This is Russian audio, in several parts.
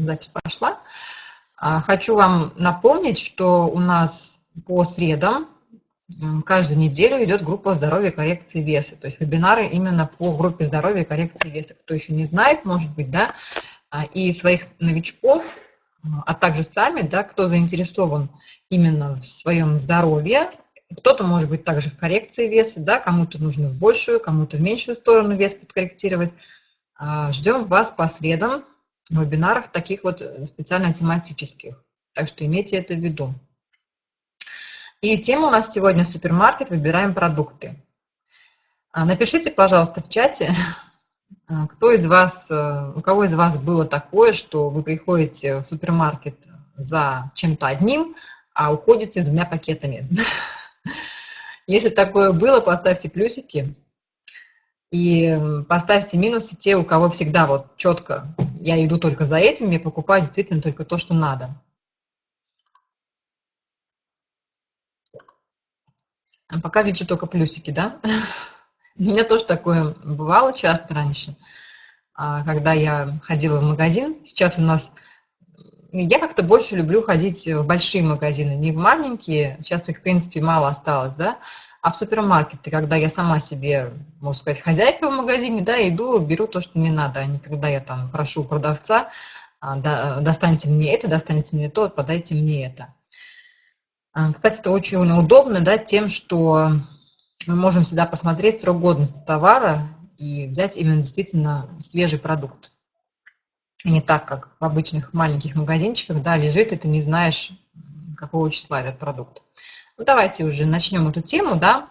Запись пошла. А, хочу вам напомнить, что у нас по средам каждую неделю идет группа здоровья и коррекции веса. То есть вебинары именно по группе здоровья и коррекции веса. Кто еще не знает, может быть, да, а, и своих новичков, а также сами, да, кто заинтересован именно в своем здоровье, кто-то может быть также в коррекции веса, да, кому-то нужно в большую, кому-то в меньшую сторону вес подкорректировать. А, ждем вас по средам в вебинарах таких вот специально тематических. Так что имейте это в виду. И тема у нас сегодня супермаркет «Выбираем продукты». А, напишите, пожалуйста, в чате, а, кто из вас, э, у кого из вас было такое, что вы приходите в супермаркет за чем-то одним, а уходите с двумя пакетами. Если такое было, поставьте плюсики и поставьте минусы те, у кого всегда вот четко я иду только за этим, я покупаю действительно только то, что надо. А пока вижу только плюсики, да? У меня тоже такое бывало часто раньше, а, когда я ходила в магазин. Сейчас у нас... Я как-то больше люблю ходить в большие магазины, не в маленькие. Сейчас их, в принципе, мало осталось, да? А в супермаркеты, когда я сама себе, можно сказать, хозяйка в магазине, да, иду, беру то, что мне надо, а не когда я там прошу продавца, а, достаньте мне это, достаньте мне то, подайте мне это. А, кстати, это очень удобно, да, тем, что мы можем всегда посмотреть срок годности товара и взять именно действительно свежий продукт. Не так, как в обычных маленьких магазинчиках, да, лежит, и ты не знаешь, какого числа этот продукт. Ну, давайте уже начнем эту тему, да,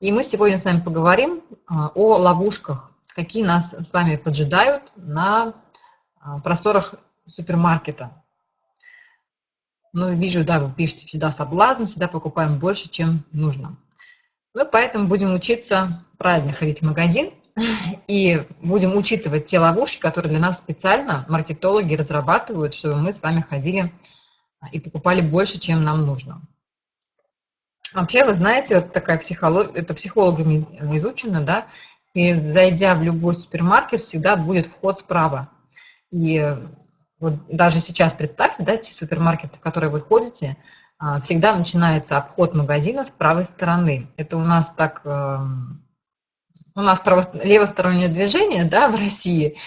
и мы сегодня с вами поговорим а, о ловушках, какие нас с вами поджидают на а, просторах супермаркета. Ну, вижу, да, вы пишете всегда соблазн, всегда покупаем больше, чем нужно. Ну, поэтому будем учиться правильно ходить в магазин и будем учитывать те ловушки, которые для нас специально маркетологи разрабатывают, чтобы мы с вами ходили и покупали больше, чем нам нужно. Вообще, вы знаете, вот такая психология, это психологами изучено, да, и зайдя в любой супермаркет, всегда будет вход справа. И вот даже сейчас представьте, да, те супермаркеты, в которые вы ходите, а, всегда начинается обход магазина с правой стороны. Это у нас так, эм, у нас право, левостороннее движение, да, в России,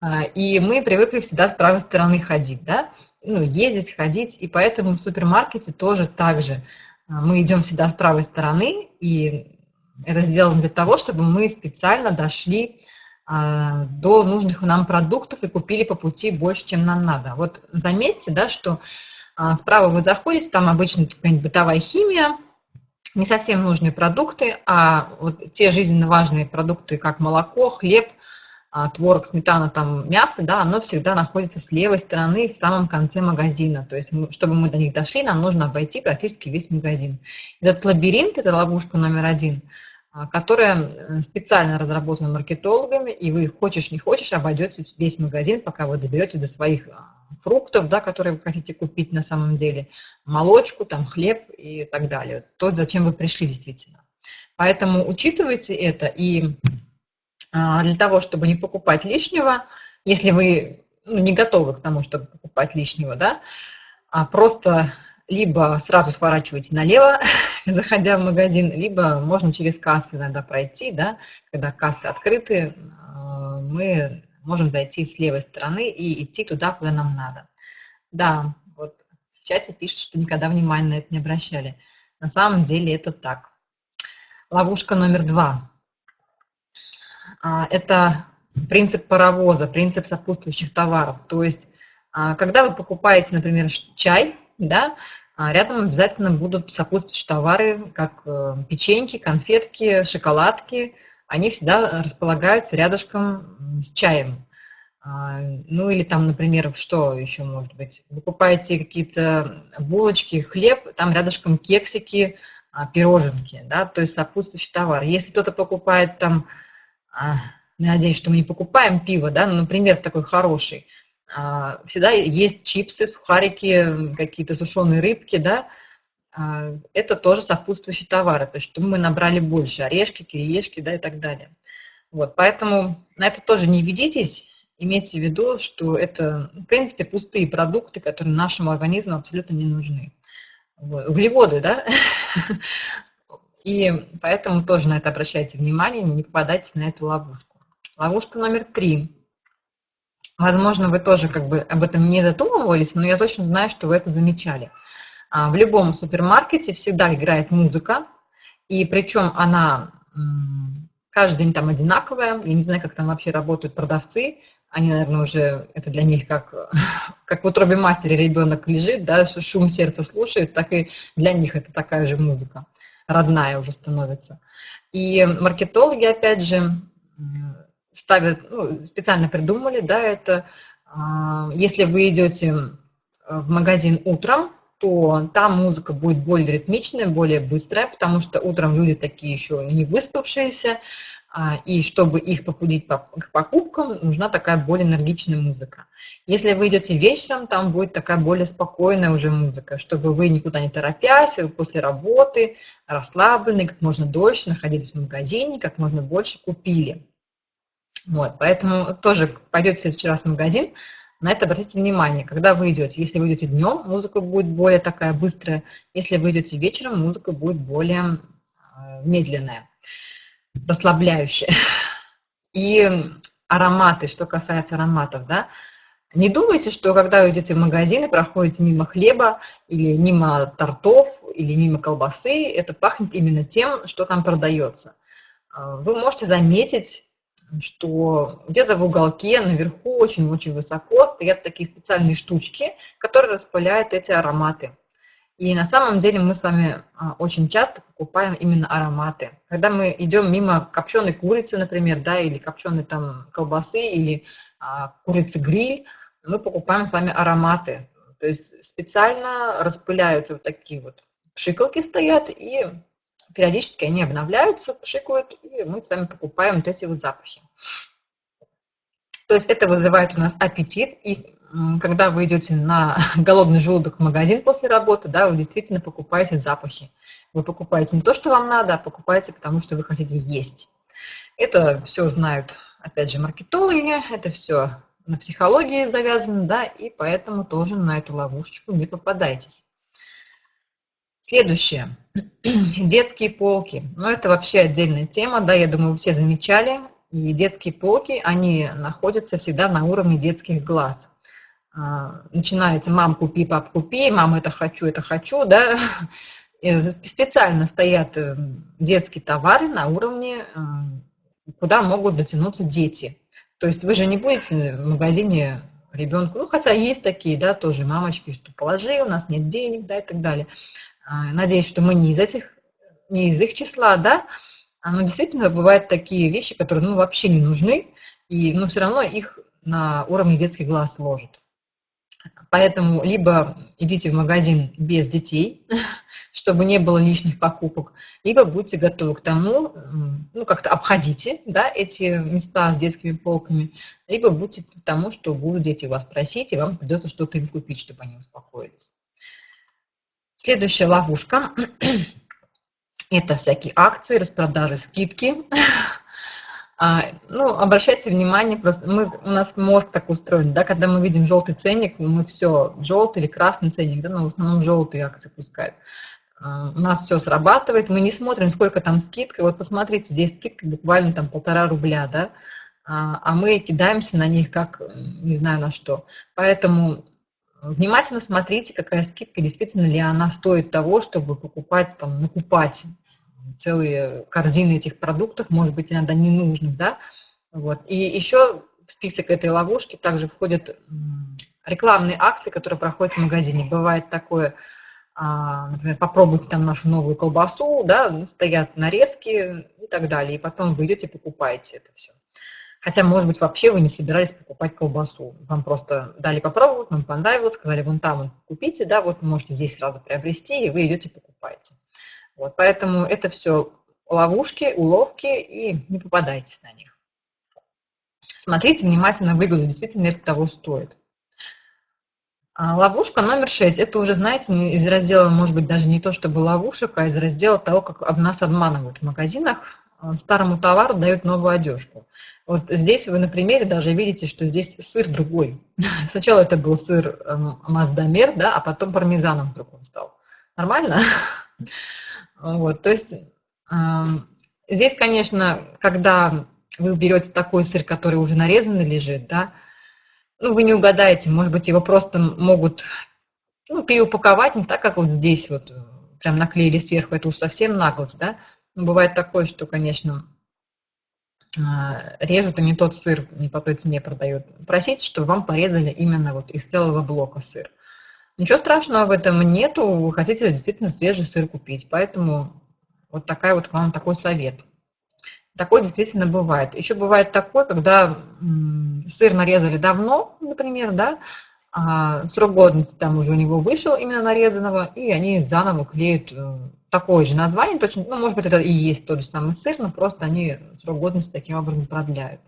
а, и мы привыкли всегда с правой стороны ходить, да, ну, ездить, ходить, и поэтому в супермаркете тоже так же. Мы идем всегда с правой стороны, и это сделано для того, чтобы мы специально дошли а, до нужных нам продуктов и купили по пути больше, чем нам надо. Вот заметьте, да, что а, справа вы заходите, там обычно какая-нибудь бытовая химия, не совсем нужные продукты, а вот те жизненно важные продукты, как молоко, хлеб, творог, сметана, там мясо, да, оно всегда находится с левой стороны в самом конце магазина. То есть, чтобы мы до них дошли, нам нужно обойти практически весь магазин. Этот лабиринт, это ловушка номер один – а, которая специально разработана маркетологами, и вы хочешь не хочешь обойдете весь магазин, пока вы доберете до своих а, фруктов, да, которые вы хотите купить на самом деле, молочку, там, хлеб и так далее. То, зачем вы пришли действительно. Поэтому учитывайте это, и а, для того, чтобы не покупать лишнего, если вы ну, не готовы к тому, чтобы покупать лишнего, да, а просто либо сразу сворачиваете налево, заходя в магазин, либо можно через кассы иногда пройти, да, когда кассы открыты, э, мы можем зайти с левой стороны и идти туда, куда нам надо. Да, вот в чате пишут, что никогда внимания на это не обращали. На самом деле это так. Ловушка номер два. А, это принцип паровоза, принцип сопутствующих товаров. То есть, а, когда вы покупаете, например, чай, да, а рядом обязательно будут сопутствующие товары, как э, печеньки, конфетки, шоколадки. Они всегда располагаются рядышком с чаем. Ну или там, например, что еще может быть? Вы покупаете какие-то булочки, хлеб, там рядышком кексики, пироженки, да, то есть сопутствующий товар. Если кто-то покупает там, надеюсь, что мы не покупаем пиво, да, но, например, такой хороший – а, всегда есть чипсы, сухарики, какие-то сушеные рыбки, да, а, это тоже сопутствующие товары, то есть чтобы мы набрали больше, орешки, кириешки, да, и так далее. Вот, поэтому на это тоже не ведитесь, имейте в виду, что это, в принципе, пустые продукты, которые нашему организму абсолютно не нужны. Вот. Углеводы, да? И поэтому тоже на это обращайте внимание, не попадайте на эту ловушку. Ловушка номер три. Возможно, вы тоже как бы об этом не задумывались, но я точно знаю, что вы это замечали. А, в любом супермаркете всегда играет музыка, и причем она каждый день там одинаковая. Я не знаю, как там вообще работают продавцы. Они, наверное, уже, это для них как, как в утробе матери ребенок лежит, да, шум сердца слушает, так и для них это такая же музыка, родная уже становится. И маркетологи, опять же, ставят, ну, специально придумали, да, это, а, если вы идете в магазин утром, то там музыка будет более ритмичная, более быстрая, потому что утром люди такие еще не выспавшиеся, и чтобы их побудить к покупкам, нужна такая более энергичная музыка. Если вы идете вечером, там будет такая более спокойная уже музыка, чтобы вы никуда не торопясь, после работы, расслабленные, как можно дольше находились в магазине, как можно больше купили. Вот, поэтому тоже пойдете в следующий раз в магазин, на это обратите внимание, когда вы идете. Если вы идете днем, музыка будет более такая быстрая. Если вы идете вечером, музыка будет более э, медленная, расслабляющая. И ароматы, что касается ароматов, да, не думайте, что когда вы идете в магазин и проходите мимо хлеба или мимо тортов или мимо колбасы, это пахнет именно тем, что там продается. Э, вы можете заметить что где-то в уголке наверху очень-очень высоко стоят такие специальные штучки, которые распыляют эти ароматы. И на самом деле мы с вами а, очень часто покупаем именно ароматы. Когда мы идем мимо копченой курицы, например, да, или копченой там колбасы, или а, курицы гриль, мы покупаем с вами ароматы. То есть специально распыляются вот такие вот пшикалки стоят, и периодически они обновляются, пшикают, и мы с вами покупаем вот эти вот запахи. То есть это вызывает у нас аппетит, и когда вы идете на голодный желудок в магазин после работы, да, вы действительно покупаете запахи. Вы покупаете не то, что вам надо, а покупаете, потому что вы хотите есть. Это все знают, опять же, маркетологи, это все на психологии завязано, да, и поэтому тоже на эту ловушечку не попадайтесь. Следующее. Детские полки. Ну, это вообще отдельная тема, да, я думаю, вы все замечали. И детские полки, они находятся всегда на уровне детских глаз. А, начинается «мам, купи, пап, купи», «мам, это хочу, это хочу», да. Специально стоят э, детские товары на уровне, э, куда могут дотянуться дети. То есть вы же не будете в магазине ребенку, ну, хотя есть такие, да, тоже мамочки, что положи, у нас нет денег, да, и так далее. А, надеюсь, что мы не из этих, не из их числа, да, а, но действительно бывают такие вещи, которые, ну, вообще не нужны, и, но все равно их на уровне детских глаз ложат. Поэтому либо идите в магазин без детей, чтобы не было лишних покупок, либо будьте готовы к тому, ну, как-то обходите да, эти места с детскими полками, либо будьте к тому, что будут дети вас просить, и вам придется что-то им купить, чтобы они успокоились. Следующая ловушка – это всякие акции, распродажи, скидки. А, ну, обращайте внимание, просто мы, у нас мозг так устроен, да, когда мы видим желтый ценник, мы все, желтый или красный ценник, да, но в основном желтые акции пускают. А, у нас все срабатывает, мы не смотрим, сколько там скидка. Вот посмотрите, здесь скидка буквально там полтора рубля, да, а, а мы кидаемся на них как, не знаю на что. Поэтому Внимательно смотрите, какая скидка, действительно ли она стоит того, чтобы покупать, там, накупать целые корзины этих продуктов, может быть, иногда ненужных, да. Вот. И еще в список этой ловушки также входят рекламные акции, которые проходят в магазине. Бывает такое, а, например, попробуйте там нашу новую колбасу, да, стоят нарезки и так далее, и потом вы идете покупаете это все. Хотя, может быть, вообще вы не собирались покупать колбасу. Вам просто дали попробовать, вам понравилось, сказали, вон там купите, да, вот можете здесь сразу приобрести, и вы идете покупаете. Вот, поэтому это все ловушки, уловки, и не попадайтесь на них. Смотрите внимательно выгоду, действительно это того стоит. А ловушка номер шесть. Это уже, знаете, из раздела, может быть, даже не то чтобы ловушек, а из раздела того, как нас обманывают в магазинах. а, старому товару дают новую одежку. Вот здесь вы на примере даже видите, что здесь сыр другой. Сначала это был сыр эм, маздамер, да, а потом пармезаном вдруг он стал. Нормально? Вот, то есть эм, здесь, конечно, когда вы берете такой сыр, который уже нарезанный лежит, да, ну, вы не угадаете, может быть, его просто могут ну, переупаковать не так, как вот здесь вот прям наклеили сверху, это уж совсем наглость, да. Но бывает такое, что, конечно, а, режут и не тот сыр, не по той цене продают. Просите, чтобы вам порезали именно вот из целого блока сыр. Ничего страшного в этом нету, вы хотите действительно свежий сыр купить, поэтому вот такая вот вам такой совет. Такое действительно бывает. Еще бывает такое, когда сыр нарезали давно, например, да, а срок годности там уже у него вышел именно нарезанного, и они заново клеют э, такое же название, точно, ну, может быть, это и есть тот же самый сыр, но просто они срок годности таким образом продляют.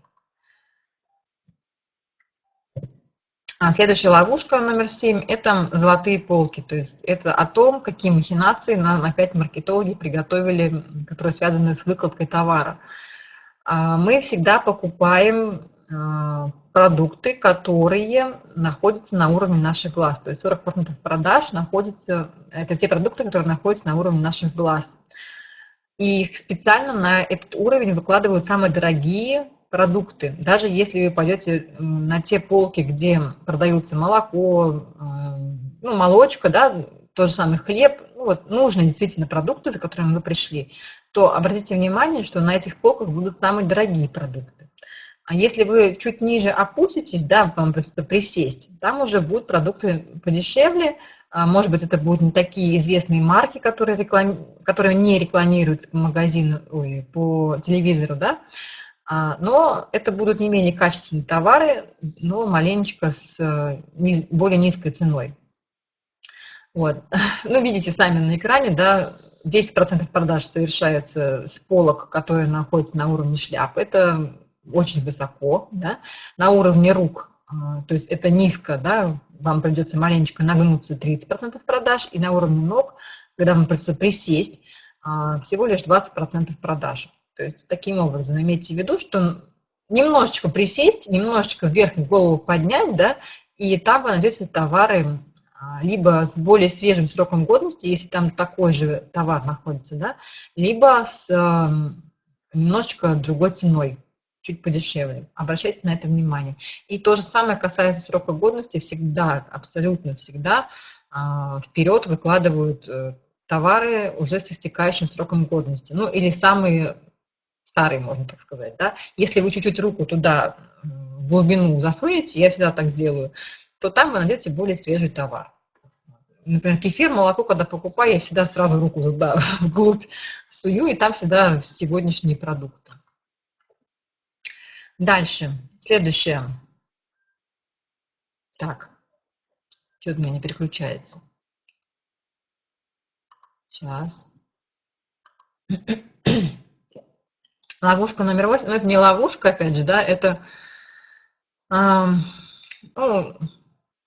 Следующая ловушка номер семь – это золотые полки. То есть это о том, какие махинации нам опять маркетологи приготовили, которые связаны с выкладкой товара. А мы всегда покупаем а, продукты, которые находятся на уровне наших глаз. То есть 40% продаж находятся, это те продукты, которые находятся на уровне наших глаз. И специально на этот уровень выкладывают самые дорогие продукты. Даже если вы пойдете на те полки, где продаются молоко, ну, молочка, да, тот же самый хлеб, ну, вот, нужные действительно продукты, за которыми вы пришли, то обратите внимание, что на этих полках будут самые дорогие продукты. А если вы чуть ниже опуститесь, да, вам придется присесть, там уже будут продукты подешевле, а, может быть, это будут не такие известные марки, которые, реклами... которые не рекламируются по магазину, ой, по телевизору, да, но это будут не менее качественные товары, но маленечко с э, более низкой ценой. Вот. Ну, видите сами на экране, да, 10% продаж совершается с полок, которые находятся на уровне шляп. Это очень высоко, да, на уровне рук, а, то есть это низко, да, вам придется маленечко нагнуться 30% продаж, и на уровне ног, когда вам придется присесть, а, всего лишь 20% продаж. То есть таким образом имейте в виду, что немножечко присесть, немножечко вверх голову поднять, да, и там вы найдете товары а, либо с более свежим сроком годности, если там такой же товар находится, да, либо с немножечко другой ценой чуть подешевле. Обращайте на это внимание. И то же самое касается срока годности. Всегда, абсолютно всегда а, вперед выкладывают э, товары уже с истекающим сроком годности. Ну, или самые старые, можно так сказать. Да? Если вы чуть-чуть руку туда в глубину засунете, я всегда так делаю, то там вы найдете более свежий товар. Например, кефир, молоко, когда покупаю, я всегда сразу руку туда вглубь сую, и там всегда сегодняшние продукты. Дальше, следующее. Так, что-то у меня не переключается. Сейчас. Ловушка номер восемь. Ну, это не ловушка, опять же, да, это э, ну,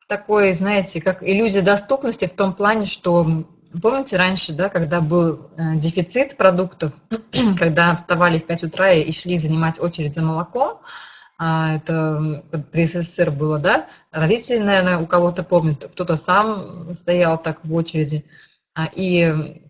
такой, знаете, как иллюзия доступности в том плане, что Помните раньше, да, когда был э, дефицит продуктов, когда вставали в 5 утра и шли занимать очередь за молоком, а, это при СССР было, да, родители, наверное, у кого-то помнят, кто-то сам стоял так в очереди, а, и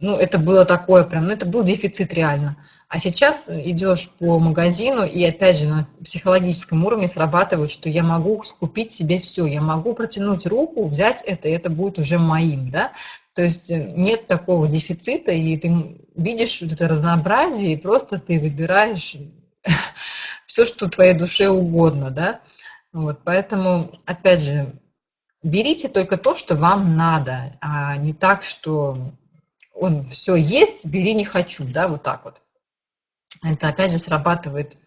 ну, это было такое прям, ну, это был дефицит реально. А сейчас идешь по магазину, и опять же на психологическом уровне срабатывает, что я могу купить себе все, я могу протянуть руку, взять это, и это будет уже моим, да. То есть э, нет такого дефицита, и ты видишь вот это разнообразие, и просто ты выбираешь все, что твоей душе угодно, да. Вот, поэтому, опять же, берите только то, что вам надо, а не так, что он все есть, бери не хочу, да, вот так вот. Это опять же срабатывает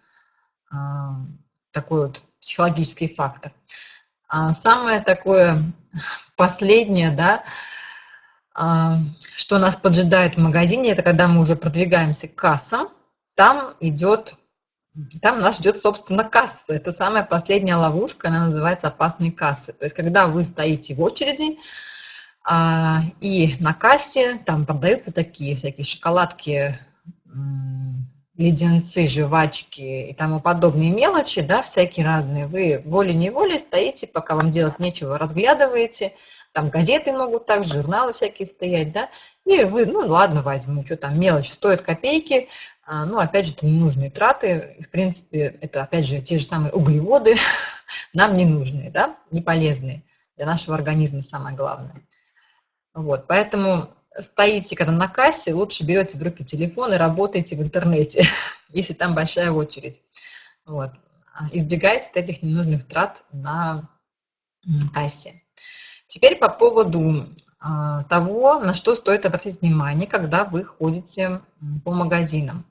э, такой вот психологический фактор. А самое такое последнее, да, э, что нас поджидает в магазине, это когда мы уже продвигаемся к кассам, там идет, там нас ждет, собственно, касса. Это самая последняя ловушка, она называется опасные кассы. То есть, когда вы стоите в очереди, а, и на кассе там продаются такие всякие шоколадки леденцы, жвачки и тому подобные мелочи, да, всякие разные, вы волей-неволей стоите, пока вам делать нечего, разглядываете, там газеты могут так, журналы всякие стоять, да, и вы, ну ладно, возьму, что там, мелочь стоит копейки, а, ну, опять же, это ненужные траты, в принципе, это, опять же, те же самые углеводы, нам не нужные, да, не полезные. Для нашего организма, самое главное. Вот, поэтому стоите, когда на кассе, лучше берете в руки телефон и работаете в интернете, если там большая очередь. Вот. А, избегайте этих ненужных трат на кассе. Теперь по поводу а, того, на что стоит обратить внимание, когда вы ходите по магазинам.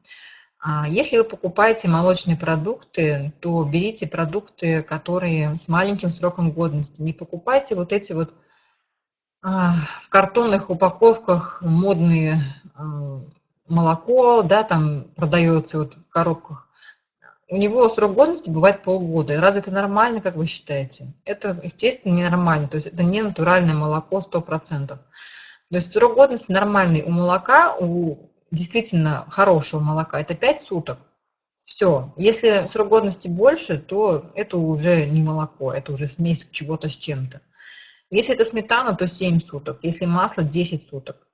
А, если вы покупаете молочные продукты, то берите продукты, которые с маленьким сроком годности. Не покупайте вот эти вот в картонных упаковках модные а, молоко, да, там продается вот в коробках. У него срок годности бывает полгода. Разве это нормально, как вы считаете? Это, естественно, ненормально. То есть это не натуральное молоко 100%. То есть срок годности нормальный у молока, у действительно хорошего молока, это 5 суток. Все. Если срок годности больше, то это уже не молоко, это уже смесь чего-то с чем-то. Если это сметана, то 7 суток. Если масло, 10 суток.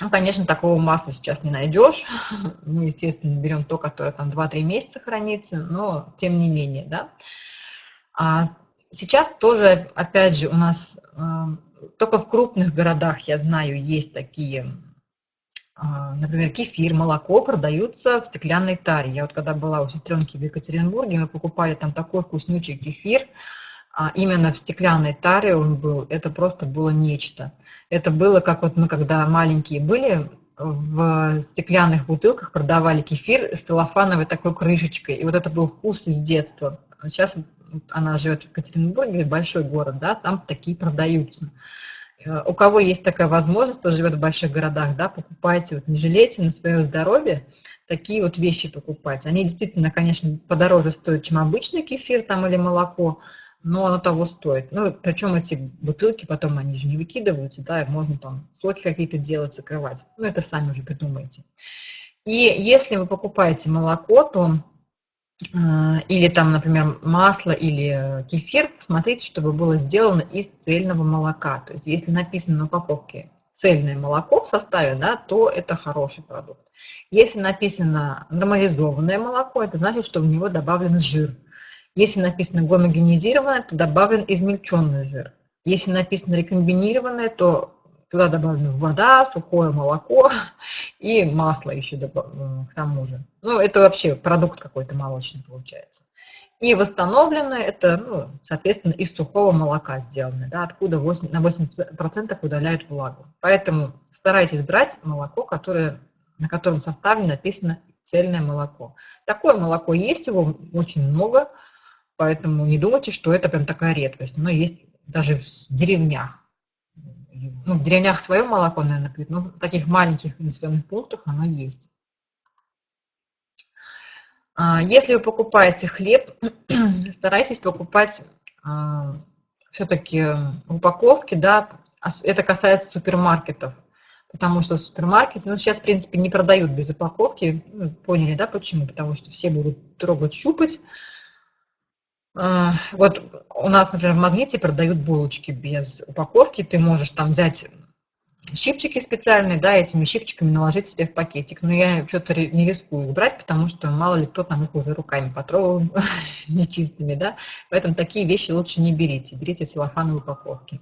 Ну, конечно, такого масла сейчас не найдешь. Мы, естественно, берем то, которое там 2-3 месяца хранится, но тем не менее, да. А сейчас тоже, опять же, у нас э, только в крупных городах, я знаю, есть такие, э, например, кефир, молоко продаются в стеклянной таре. Я вот когда была у сестренки в Екатеринбурге, мы покупали там такой вкуснючий кефир, а именно в стеклянной таре он был, это просто было нечто. Это было, как вот мы, когда маленькие были, в стеклянных бутылках продавали кефир с целлофановой такой крышечкой. И вот это был вкус из детства. Сейчас она живет в Екатеринбурге, большой город, да, там такие продаются. Э, у кого есть такая возможность, кто живет в больших городах, да, покупайте, вот не жалейте на свое здоровье такие вот вещи покупать. Они действительно, конечно, подороже стоят, чем обычный кефир там или молоко, но оно того стоит. Ну, причем эти бутылки потом, они же не выкидываются, да, можно там соки какие-то делать, закрывать. Ну, это сами уже придумаете. И если вы покупаете молоко, то э, или там, например, масло или кефир, смотрите, чтобы было сделано из цельного молока. То есть если написано на упаковке цельное молоко в составе, да, то это хороший продукт. Если написано нормализованное молоко, это значит, что в него добавлен жир. Если написано гомогенизированное, то добавлен измельченный жир. Если написано рекомбинированное, то туда добавлена вода, сухое молоко и масло еще э, к тому же. Ну, это вообще продукт какой-то молочный получается. И восстановленное, это, ну, соответственно, из сухого молока сделано, да, откуда 8, на 80% удаляют влагу. Поэтому старайтесь брать молоко, которое, на котором составе написано цельное молоко. Такое молоко есть, его очень много, Поэтому не думайте, что это прям такая редкость. Оно есть даже в деревнях. Ну, в деревнях свое молоко, наверное, пьют, но в таких маленьких населенных пунктах оно есть. А, если вы покупаете хлеб, старайтесь покупать а, все-таки упаковки, да, это касается супермаркетов, потому что супермаркеты, ну, сейчас, в принципе, не продают без упаковки, ну, поняли, да, почему? Потому что все будут трогать, щупать, вот у нас, например, в Магните продают булочки без упаковки. Ты можешь там взять щипчики специальные, да, этими щипчиками наложить себе в пакетик. Но я что-то не рискую их брать, потому что мало ли кто там их уже руками потрогал нечистыми, да. Поэтому такие вещи лучше не берите. Берите целлофановые упаковки.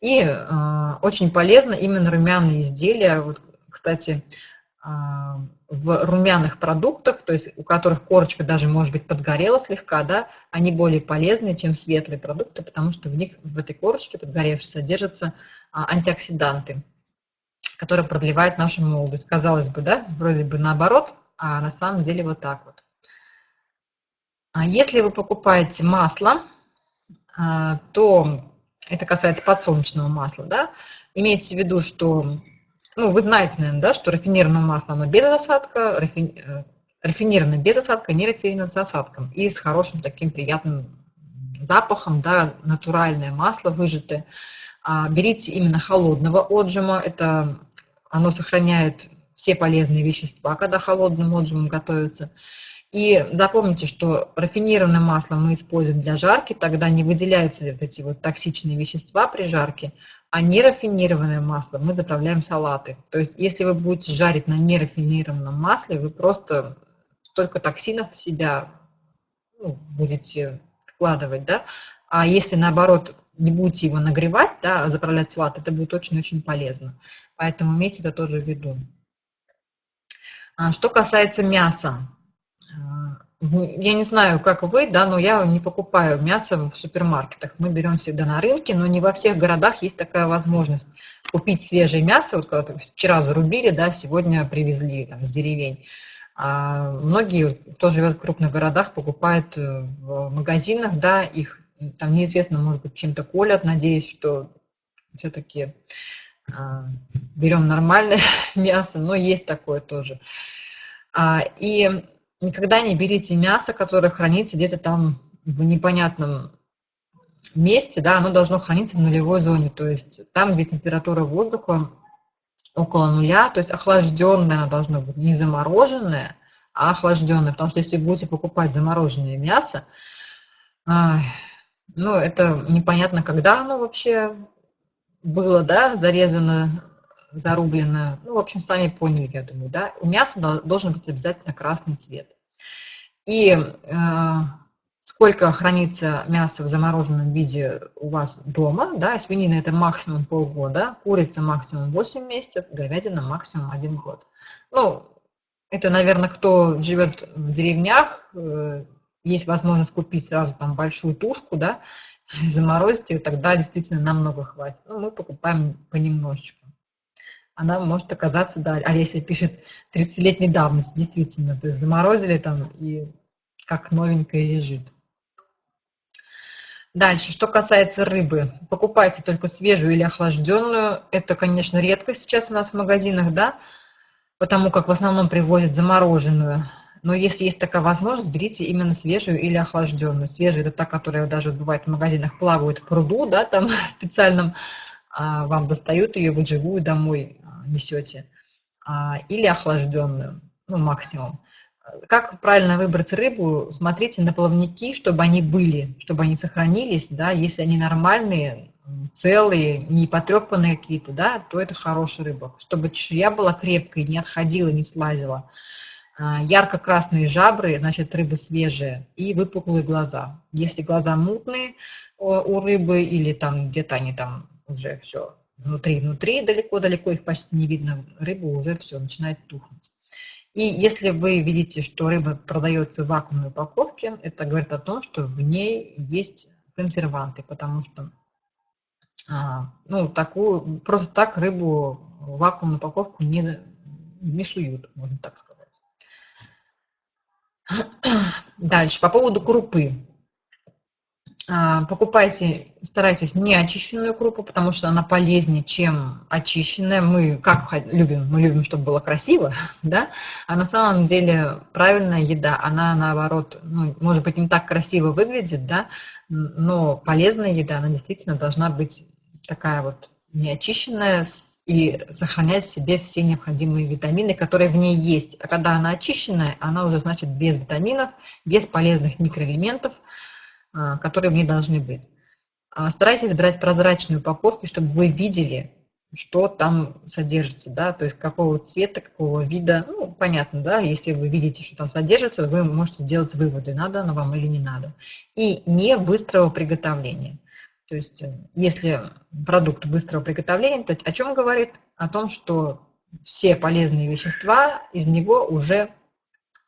И э, очень полезно именно румяные изделия. Вот, кстати, а, в румяных продуктах, то есть у которых корочка даже, может быть, подгорела слегка, да, они более полезны, чем светлые продукты, потому что в них, в этой корочке подгоревшей, содержатся а, антиоксиданты, которые продлевают нашу молодость. Казалось бы, да, вроде бы наоборот, а на самом деле вот так вот. А если вы покупаете масло, то это касается подсолнечного масла, да, имейте в виду, что ну, вы знаете, наверное, да, что рафинированное масло, оно без осадка, рафи... Э, рафинированное без осадка, не рафинированное с осадком и с хорошим таким приятным запахом, да, натуральное масло выжатое. А, берите именно холодного отжима, это оно сохраняет все полезные вещества, когда холодным отжимом готовится. И запомните, что рафинированное масло мы используем для жарки, тогда не выделяются вот эти вот токсичные вещества при жарке, а нерафинированное масло мы заправляем салаты. То есть если вы будете жарить на нерафинированном масле, вы просто столько токсинов в себя ну, будете вкладывать, да, а если наоборот не будете его нагревать, да, а заправлять салат, это будет очень-очень полезно. Поэтому имейте это тоже в виду. А что касается мяса, я не знаю, как вы, да, но я не покупаю мясо в супермаркетах. Мы берем всегда на рынке, но не во всех городах есть такая возможность купить свежее мясо. Вот когда вчера зарубили, да, сегодня привезли там, с деревень. А многие, кто живет в крупных городах, покупают э, в магазинах, да, их там неизвестно, может быть, чем-то колят. Надеюсь, что все-таки а, берем нормальное мясо, но есть такое тоже. А, и никогда не берите мясо, которое хранится где-то там в непонятном месте, да, оно должно храниться в нулевой зоне, то есть там, где температура воздуха около нуля, то есть охлажденное должно быть, не замороженное, а охлажденное, потому что если будете покупать замороженное мясо, ну, это непонятно, когда оно вообще было, да, зарезано, зарублено. Ну, в общем, сами поняли, я думаю, да. У мяса должен быть обязательно красный цвет. И э, сколько хранится мясо в замороженном виде у вас дома, да, свинина это максимум полгода, курица максимум 8 месяцев, говядина максимум 1 год. Ну, это, наверное, кто живет в деревнях, э, есть возможность купить сразу там большую тушку, да, заморозить ее, тогда действительно намного хватит. Ну, мы покупаем понемножечку она может оказаться, да, Олеся пишет 30-летней давности, действительно, то есть заморозили там и как новенькая лежит. Дальше, что касается рыбы, покупайте только свежую или охлажденную. Это, конечно, редко сейчас у нас в магазинах, да, потому как в основном привозят замороженную. Но если есть такая возможность, берите именно свежую или охлажденную. Свежая – это та, которая даже бывает в магазинах плавает в пруду, да, там специальном, а вам достают ее, вы живую домой несете, а, или охлажденную, ну, максимум. Как правильно выбрать рыбу? Смотрите на плавники, чтобы они были, чтобы они сохранились, да, если они нормальные, целые, не потрепанные какие-то, да, то это хорошая рыба. Чтобы чешуя была крепкой, не отходила, не слазила. А, ярко-красные жабры, значит, рыба свежая, и выпуклые глаза. Если глаза мутные у рыбы или там где-то они там уже все внутри-внутри, далеко-далеко их почти не видно, рыба уже все, начинает тухнуть. И если вы видите, что рыба продается в вакуумной упаковке, это говорит о том, что в ней есть консерванты, потому что а, ну, такую, просто так рыбу в вакуумную упаковку не, не суют, можно так сказать. Дальше, по поводу крупы. А, покупайте, старайтесь не очищенную крупу, потому что она полезнее, чем очищенная. Мы как любим? Мы любим, чтобы было красиво, да? А на самом деле правильная еда, она наоборот, ну, может быть, не так красиво выглядит, да, но полезная еда, она действительно должна быть такая вот неочищенная и сохранять в себе все необходимые витамины, которые в ней есть. А когда она очищенная, она уже значит без витаминов, без полезных микроэлементов, которые в ней должны быть. А, старайтесь брать прозрачную упаковку, чтобы вы видели, что там содержится, да, то есть какого цвета, какого вида, ну, понятно, да, если вы видите, что там содержится, вы можете сделать выводы, надо оно вам или не надо. И не быстрого приготовления. То есть э, если продукт быстрого приготовления, то о чем говорит? О том, что все полезные вещества из него уже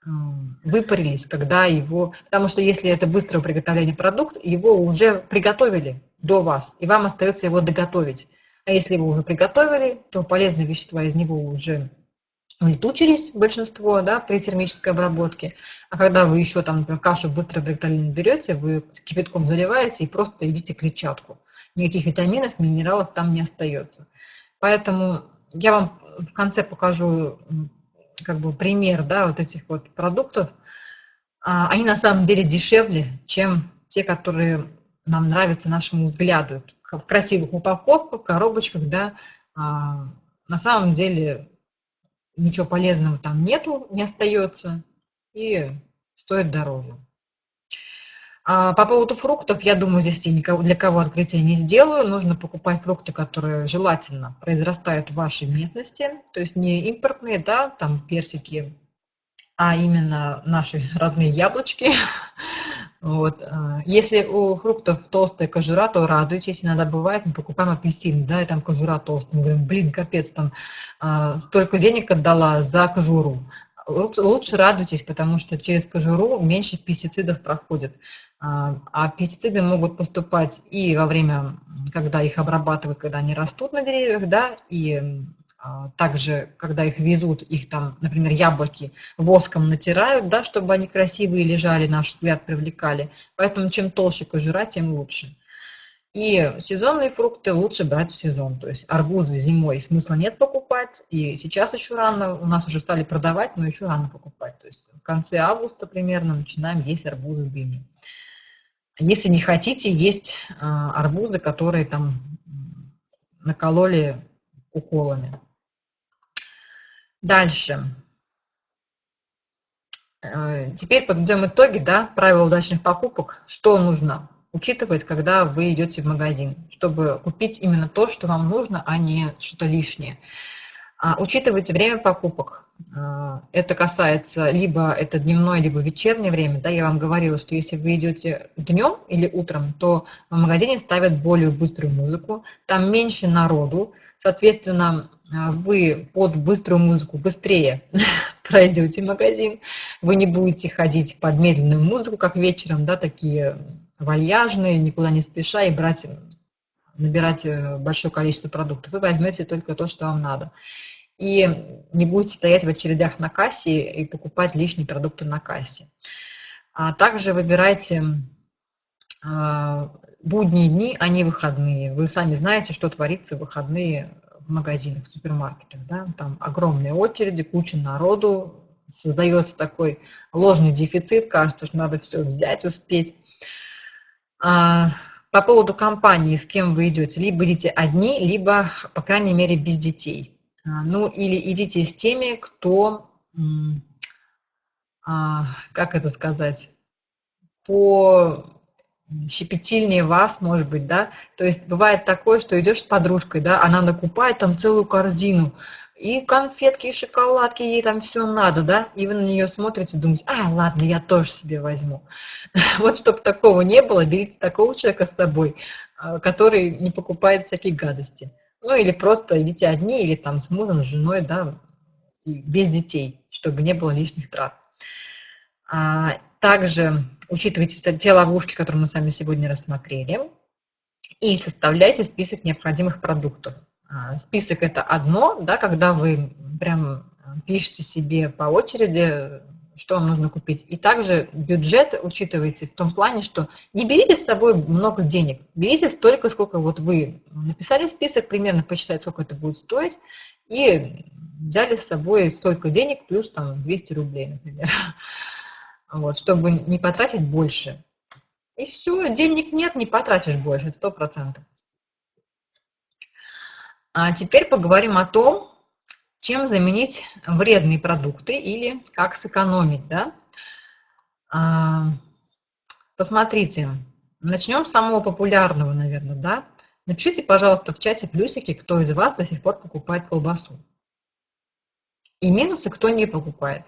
выпарились, когда его... Потому что если это быстрое приготовление продукт, его уже приготовили до вас, и вам остается его доготовить. А если его уже приготовили, то полезные вещества из него уже улетучились, большинство, да, при термической обработке. А когда вы еще там, например, кашу быстрое приготовление берете, вы кипятком заливаете и просто едите клетчатку. Никаких витаминов, минералов там не остается. Поэтому я вам в конце покажу как бы пример, да, вот этих вот продуктов, а, они на самом деле дешевле, чем те, которые нам нравятся нашему взгляду. В красивых упаковках, коробочках, да, а, на самом деле ничего полезного там нету, не остается, и стоит дороже. А по поводу фруктов, я думаю, здесь я никого, для кого открытия не сделаю. Нужно покупать фрукты, которые желательно произрастают в вашей местности, то есть не импортные, да, там персики, а именно наши родные яблочки. Вот. А, если у фруктов толстая кожура, то радуйтесь. Иногда бывает, мы покупаем апельсин, да, и там кожура толстая. Мы говорим, блин, капец, там а, столько денег отдала за кожуру. Лучше, лучше радуйтесь, потому что через кожуру меньше пестицидов проходит. А, а пестициды могут поступать и во время, когда их обрабатывают, когда они растут на деревьях, да, и а, также, когда их везут, их там, например, яблоки воском натирают, да, чтобы они красивые лежали, наш взгляд привлекали. Поэтому чем толще кожура, тем лучше. И сезонные фрукты лучше брать в сезон. То есть арбузы зимой смысла нет покупать. И сейчас еще рано, у нас уже стали продавать, но еще рано покупать. То есть в конце августа примерно начинаем есть арбузы, дыни. Если не хотите, есть а, арбузы, которые там накололи уколами. Дальше. Э, теперь подведем итоги, да, правила удачных покупок. Что нужно учитывать, когда вы идете в магазин, чтобы купить именно то, что вам нужно, а не что-то лишнее. А, учитывайте время покупок. А, это касается либо это дневное, либо вечернее время. Да, я вам говорила, что если вы идете днем или утром, то в магазине ставят более быструю музыку, там меньше народу, соответственно, а, вы под быструю музыку быстрее пройдете магазин, вы не будете ходить под медленную музыку, как вечером, да, такие вальяжные, никуда не спеша и брать, набирать э, большое количество продуктов. Вы возьмете только то, что вам надо. И не будете стоять в очередях на кассе и покупать лишние продукты на кассе. А также выбирайте а, будние дни, а не выходные. Вы сами знаете, что творится в выходные в магазинах, в супермаркетах. Да? Там огромные очереди, куча народу, создается такой ложный дефицит, кажется, что надо все взять, успеть. А, по поводу компании, с кем вы идете, либо идите одни, либо, по крайней мере, без детей. А, ну, или идите с теми, кто, а, как это сказать, по щепетильнее вас, может быть, да, то есть бывает такое, что идешь с подружкой, да, она накупает там целую корзину, и конфетки, и шоколадки, ей там все надо, да, и вы на нее смотрите, думаете, а, ладно, я тоже себе возьму. Вот чтобы такого не было, берите такого человека с собой, а, который не покупает всякие гадости. Ну, или просто идите одни, или там с мужем, с женой, да, без детей, чтобы не было лишних трат. А, также учитывайте те ловушки, которые мы с вами сегодня рассмотрели, и составляйте список необходимых продуктов. А, список это одно, да, когда вы прям пишете себе по очереди, что вам нужно купить. И также бюджет учитывайте в том плане, что не берите с собой много денег, берите столько, сколько вот вы написали список, примерно посчитать, сколько это будет стоить, и взяли с собой столько денег, плюс там 200 рублей, например, вот, чтобы не потратить больше. И все, денег нет, не потратишь больше, это сто процентов. А теперь поговорим о том, чем заменить вредные продукты или как сэкономить. Да? А, посмотрите, начнем с самого популярного, наверное. Да? Напишите, пожалуйста, в чате плюсики, кто из вас до сих пор покупает колбасу. И минусы, кто не покупает.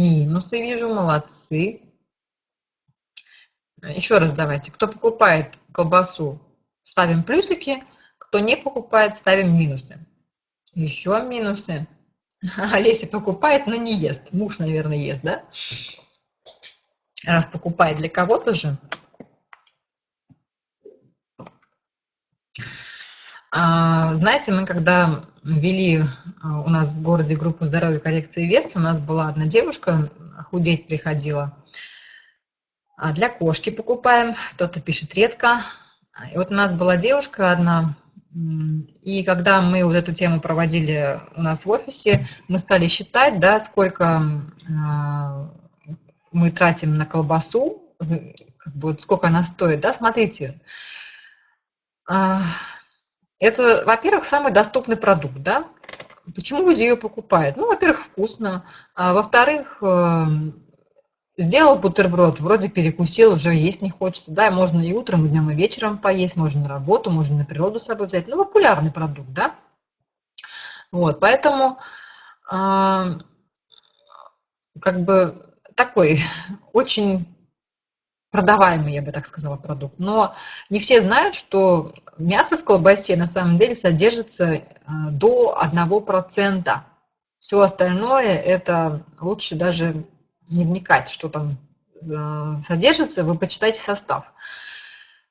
Минусы вижу, молодцы. Еще раз давайте. Кто покупает колбасу, ставим плюсики. Кто не покупает, ставим минусы. Еще минусы. Олеся покупает, но не ест. Муж, наверное, ест, да? Раз покупает для кого-то же. Знаете, мы когда вели а, у нас в городе группу здоровья коррекции веса, у нас была одна девушка, худеть приходила. А для кошки покупаем, кто-то пишет редко. И вот у нас была девушка одна, и когда мы вот эту тему проводили у нас в офисе, мы стали считать, да, сколько мы тратим на колбасу как бы, вот сколько она стоит, да, смотрите. А, это, во-первых, самый доступный продукт, да. Почему люди ее покупают? Ну, во-первых, вкусно. А, во-вторых, эм, сделал бутерброд, вроде перекусил, уже есть не хочется, да, можно и утром, и днем, и вечером поесть, можно на работу, можно на природу с собой взять, ну, популярный продукт, да. Вот, поэтому э, как бы такой очень продаваемый, я бы так сказала, продукт. Но не все знают, что мясо в колбасе на самом деле содержится э, до 1%. Все остальное это лучше даже не вникать, что там э, содержится, вы почитайте состав.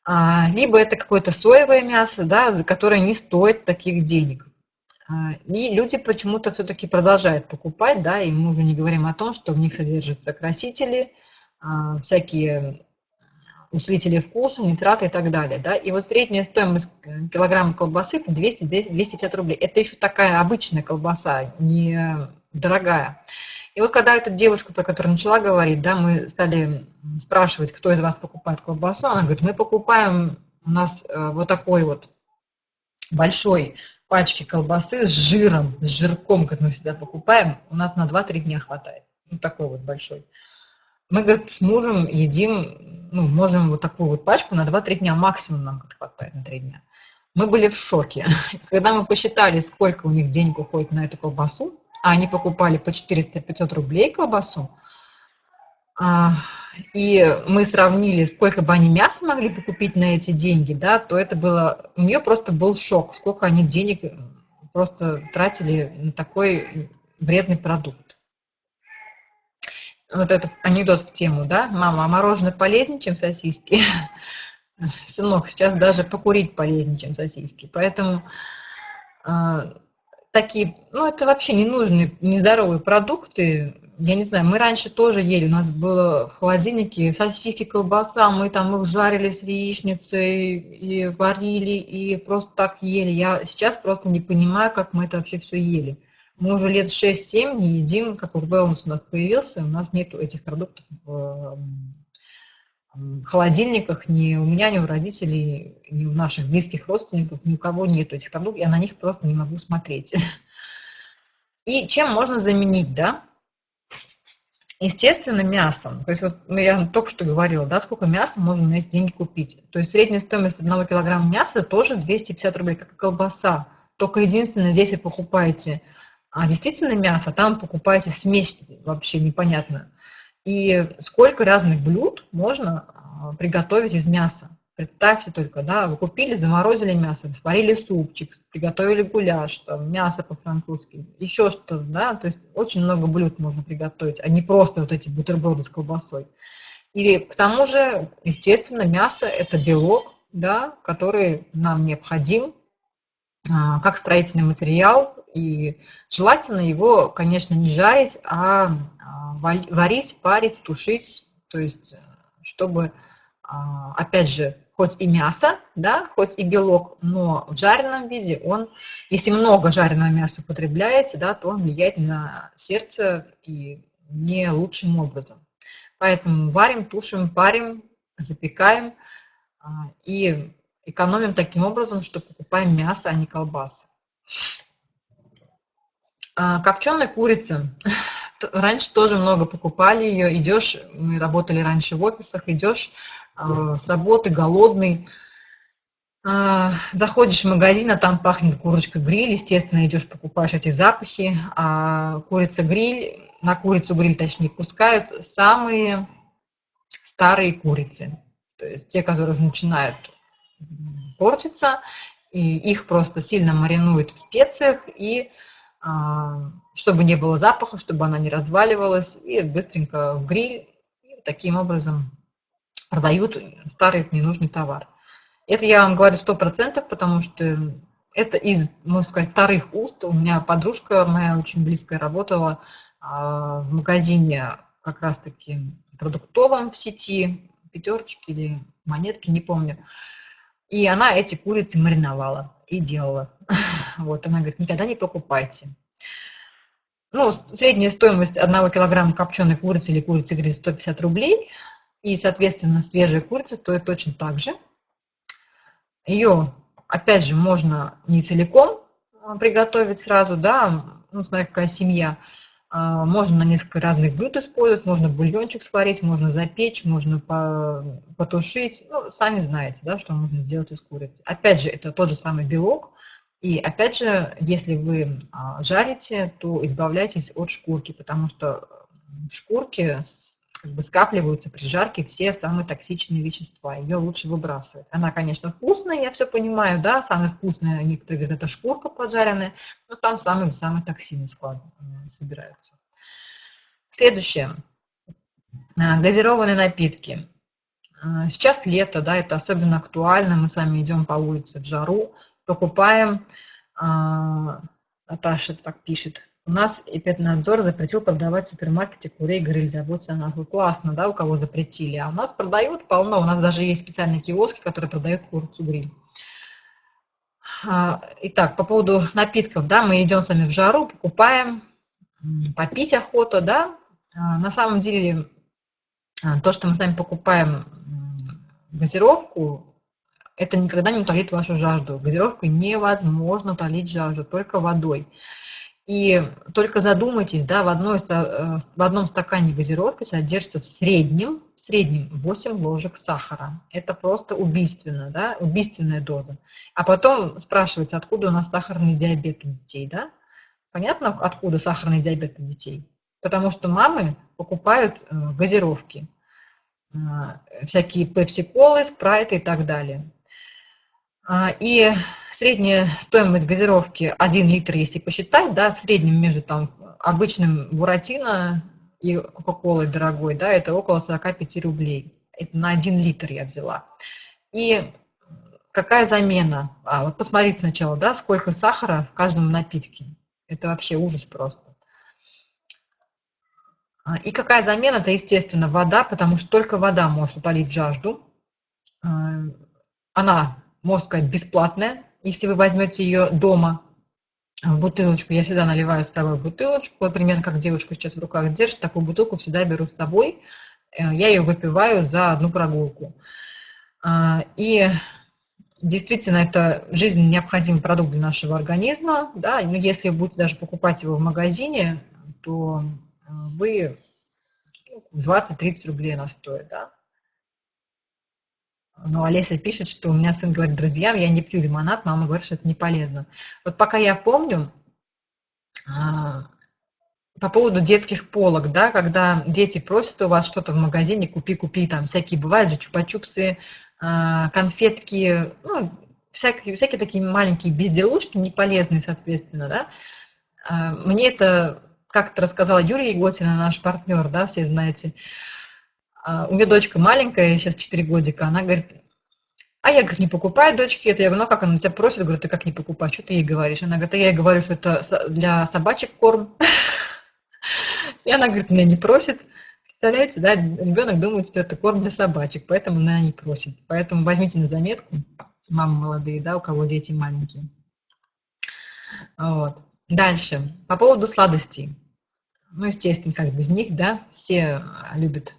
А, либо это какое-то соевое мясо, да, которое не стоит таких денег. А, и люди почему-то все-таки продолжают покупать, да, и мы уже не говорим о том, что в них содержатся красители, а, всякие усилители вкуса, нитраты и так далее. Да? И вот средняя стоимость килограмма колбасы – это 200-250 рублей. Это еще такая обычная колбаса, не дорогая. И вот когда эта девушка, про которую начала говорить, да, мы стали спрашивать, кто из вас покупает колбасу, она говорит, мы покупаем, у нас э, вот такой вот большой пачки колбасы с жиром, с жирком, как мы всегда покупаем, у нас на 2-3 дня хватает. Ну, такой вот большой. Мы, говорит, с мужем едим, ну, можем вот такую вот пачку на 2-3 дня, максимум нам хватает на 3 дня. Мы были в шоке. Когда мы посчитали, сколько у них денег уходит на эту колбасу, а они покупали по 400-500 рублей колбасу, а, и мы сравнили, сколько бы они мяса могли бы купить на эти деньги, да, то это было, у нее просто был шок, сколько они денег просто тратили на такой вредный продукт. Вот это анекдот в тему, да, мама, а мороженое полезнее, чем сосиски? Сынок, сейчас даже покурить полезнее, чем сосиски. Поэтому а, такие, ну, это вообще ненужные, нездоровые продукты. Я не знаю, мы раньше тоже ели, у нас было в холодильнике сосиски, колбаса, мы там их жарили с яичницей, и варили, и просто так ели. Я сейчас просто не понимаю, как мы это вообще все ели. Мы уже лет 6-7 не едим, как вот wellness у нас появился, у нас нет этих продуктов в холодильниках ни у меня, ни у родителей, ни у наших близких родственников, ни у кого нету этих продуктов, я на них просто не могу смотреть. И чем можно заменить, да? Естественно, мясом. То есть вот ну, я только что говорила, да, сколько мяса можно на эти деньги купить. То есть средняя стоимость одного килограмма мяса тоже 250 рублей, как и колбаса. Только единственное, здесь вы покупаете а, действительно мясо, там покупаете смесь вообще непонятную. И сколько разных блюд можно а, приготовить из мяса. Представьте только, да, вы купили, заморозили мясо, сварили супчик, приготовили гуляш, там, мясо по-французски, еще что-то, да, то есть очень много блюд можно приготовить, а не просто вот эти бутерброды с колбасой. И к тому же, естественно, мясо – это белок, да, который нам необходим как строительный материал, и желательно его, конечно, не жарить, а, а варить, парить, тушить, то есть чтобы а, опять же, хоть и мясо, да, хоть и белок, но в жареном виде он, если много жареного мяса употребляется, да, то он влияет на сердце и не лучшим образом. Поэтому варим, тушим, парим, запекаем а, и экономим таким образом, что покупаем мясо, а не колбасы. А, копченая курица. Раньше тоже много покупали ее. Идешь, мы работали раньше в офисах, идешь а, с работы, голодный, а, заходишь в магазин, а там пахнет курочка-гриль, естественно, идешь, покупаешь эти запахи, а курица-гриль, на курицу-гриль, точнее, пускают самые старые курицы, то есть те, которые уже начинают портиться, и их просто сильно маринуют в специях, и а, чтобы не было запаха, чтобы она не разваливалась, и быстренько в гриль, и таким образом продают старый ненужный товар. Это я вам говорю сто процентов, потому что это из, можно сказать, вторых уст. У меня подружка моя очень близкая работала а, в магазине как раз-таки продуктовом в сети, пятерочки или монетки, не помню. И она эти курицы мариновала и делала. Вот, она говорит, никогда не покупайте. Ну, средняя стоимость одного килограмма копченой курицы или курицы гриль 150 рублей – И, соответственно, свежая курица стоит точно так же. Ее, опять же, можно не целиком а, приготовить сразу, да, ну, смотря какая семья. А, можно на несколько разных блюд использовать, можно бульончик сварить, можно запечь, можно потушить. Ну, сами знаете, да, что можно сделать из курицы. Опять же, это тот же самый белок. И опять же, если вы а, жарите, то избавляйтесь от шкурки, потому что в шкурке как бы скапливаются при жарке все самые токсичные вещества. Ее лучше выбрасывать. Она, конечно, вкусная, я все понимаю, да, самая вкусная, некоторые говорят, это шкурка поджаренная, но там самые-самые токсины склад, э, собираются. Следующее. Э, газированные напитки. Э, сейчас лето, да, это особенно актуально. Мы сами идем по улице в жару, покупаем, Наташа так пишет, у нас Эпиднадзор запретил продавать в супермаркете курей гриль, заботиться о нас. Вот классно, да, у кого запретили. А у нас продают полно, у нас даже есть специальные киоски, которые продают курицу гриль. А, итак, по поводу напитков, да, мы идем сами в жару, покупаем, попить охота, да. А, на самом деле, а, то, что мы сами покупаем газировку, это никогда не утолит вашу жажду. Газировкой невозможно утолить жажду, только водой. И только задумайтесь, да, в, одной, э, в одном стакане газировки содержится в среднем, в среднем 8 ложек сахара. Это просто убийственно, да, убийственная доза. А потом спрашивать, откуда у нас сахарный диабет у детей, да? Понятно, откуда сахарный диабет у детей? Потому что мамы покупают э, газировки, э, всякие пепси-колы, спрайты и так далее. А, и средняя стоимость газировки 1 литр, если посчитать, да, в среднем между там, обычным буратино и кока-колой дорогой, да, это около 45 рублей. Это на 1 литр я взяла. И какая замена? А, вот посмотрите сначала, да, сколько сахара в каждом напитке. Это вообще ужас просто. А, и какая замена? Это, естественно, вода, потому что только вода может утолить жажду. А, она можно сказать, бесплатная, если вы возьмете ее дома в бутылочку. Я всегда наливаю с собой бутылочку, примерно как девушка сейчас в руках держит, такую бутылку всегда беру с собой. Э, я ее выпиваю за одну прогулку. А, и действительно, это жизненно необходимый продукт для нашего организма. Да? Но если вы будете даже покупать его в магазине, то э, вы 20-30 рублей она стоит. Да? Но Олеся пишет, что у меня сын говорит друзьям, я не пью лимонад, мама говорит, что это не полезно. Вот пока я помню, а, по поводу детских полок, да, когда дети просят у вас что-то в магазине, купи, купи, там всякие бывают же чупа-чупсы, а, конфетки, ну, всякие, всякие такие маленькие безделушки, неполезные, соответственно, да. А, мне это как-то рассказала Юрия Еготина, наш партнер, да, все знаете, у нее дочка маленькая, сейчас 4 годика, она говорит, а я, говорит, не покупаю дочки это. Я говорю, ну как она тебя просит? Говорю, ты как не покупаешь? Что ты ей говоришь? Она говорит, а я ей говорю, что это для собачек корм. И она говорит, меня не просит. Представляете, да, ребенок думает, что это корм для собачек, поэтому она не просит. Поэтому возьмите на заметку, мамы молодые, да, у кого дети маленькие. Вот. Дальше, по поводу сладостей. Ну, естественно, как без них, да, все любят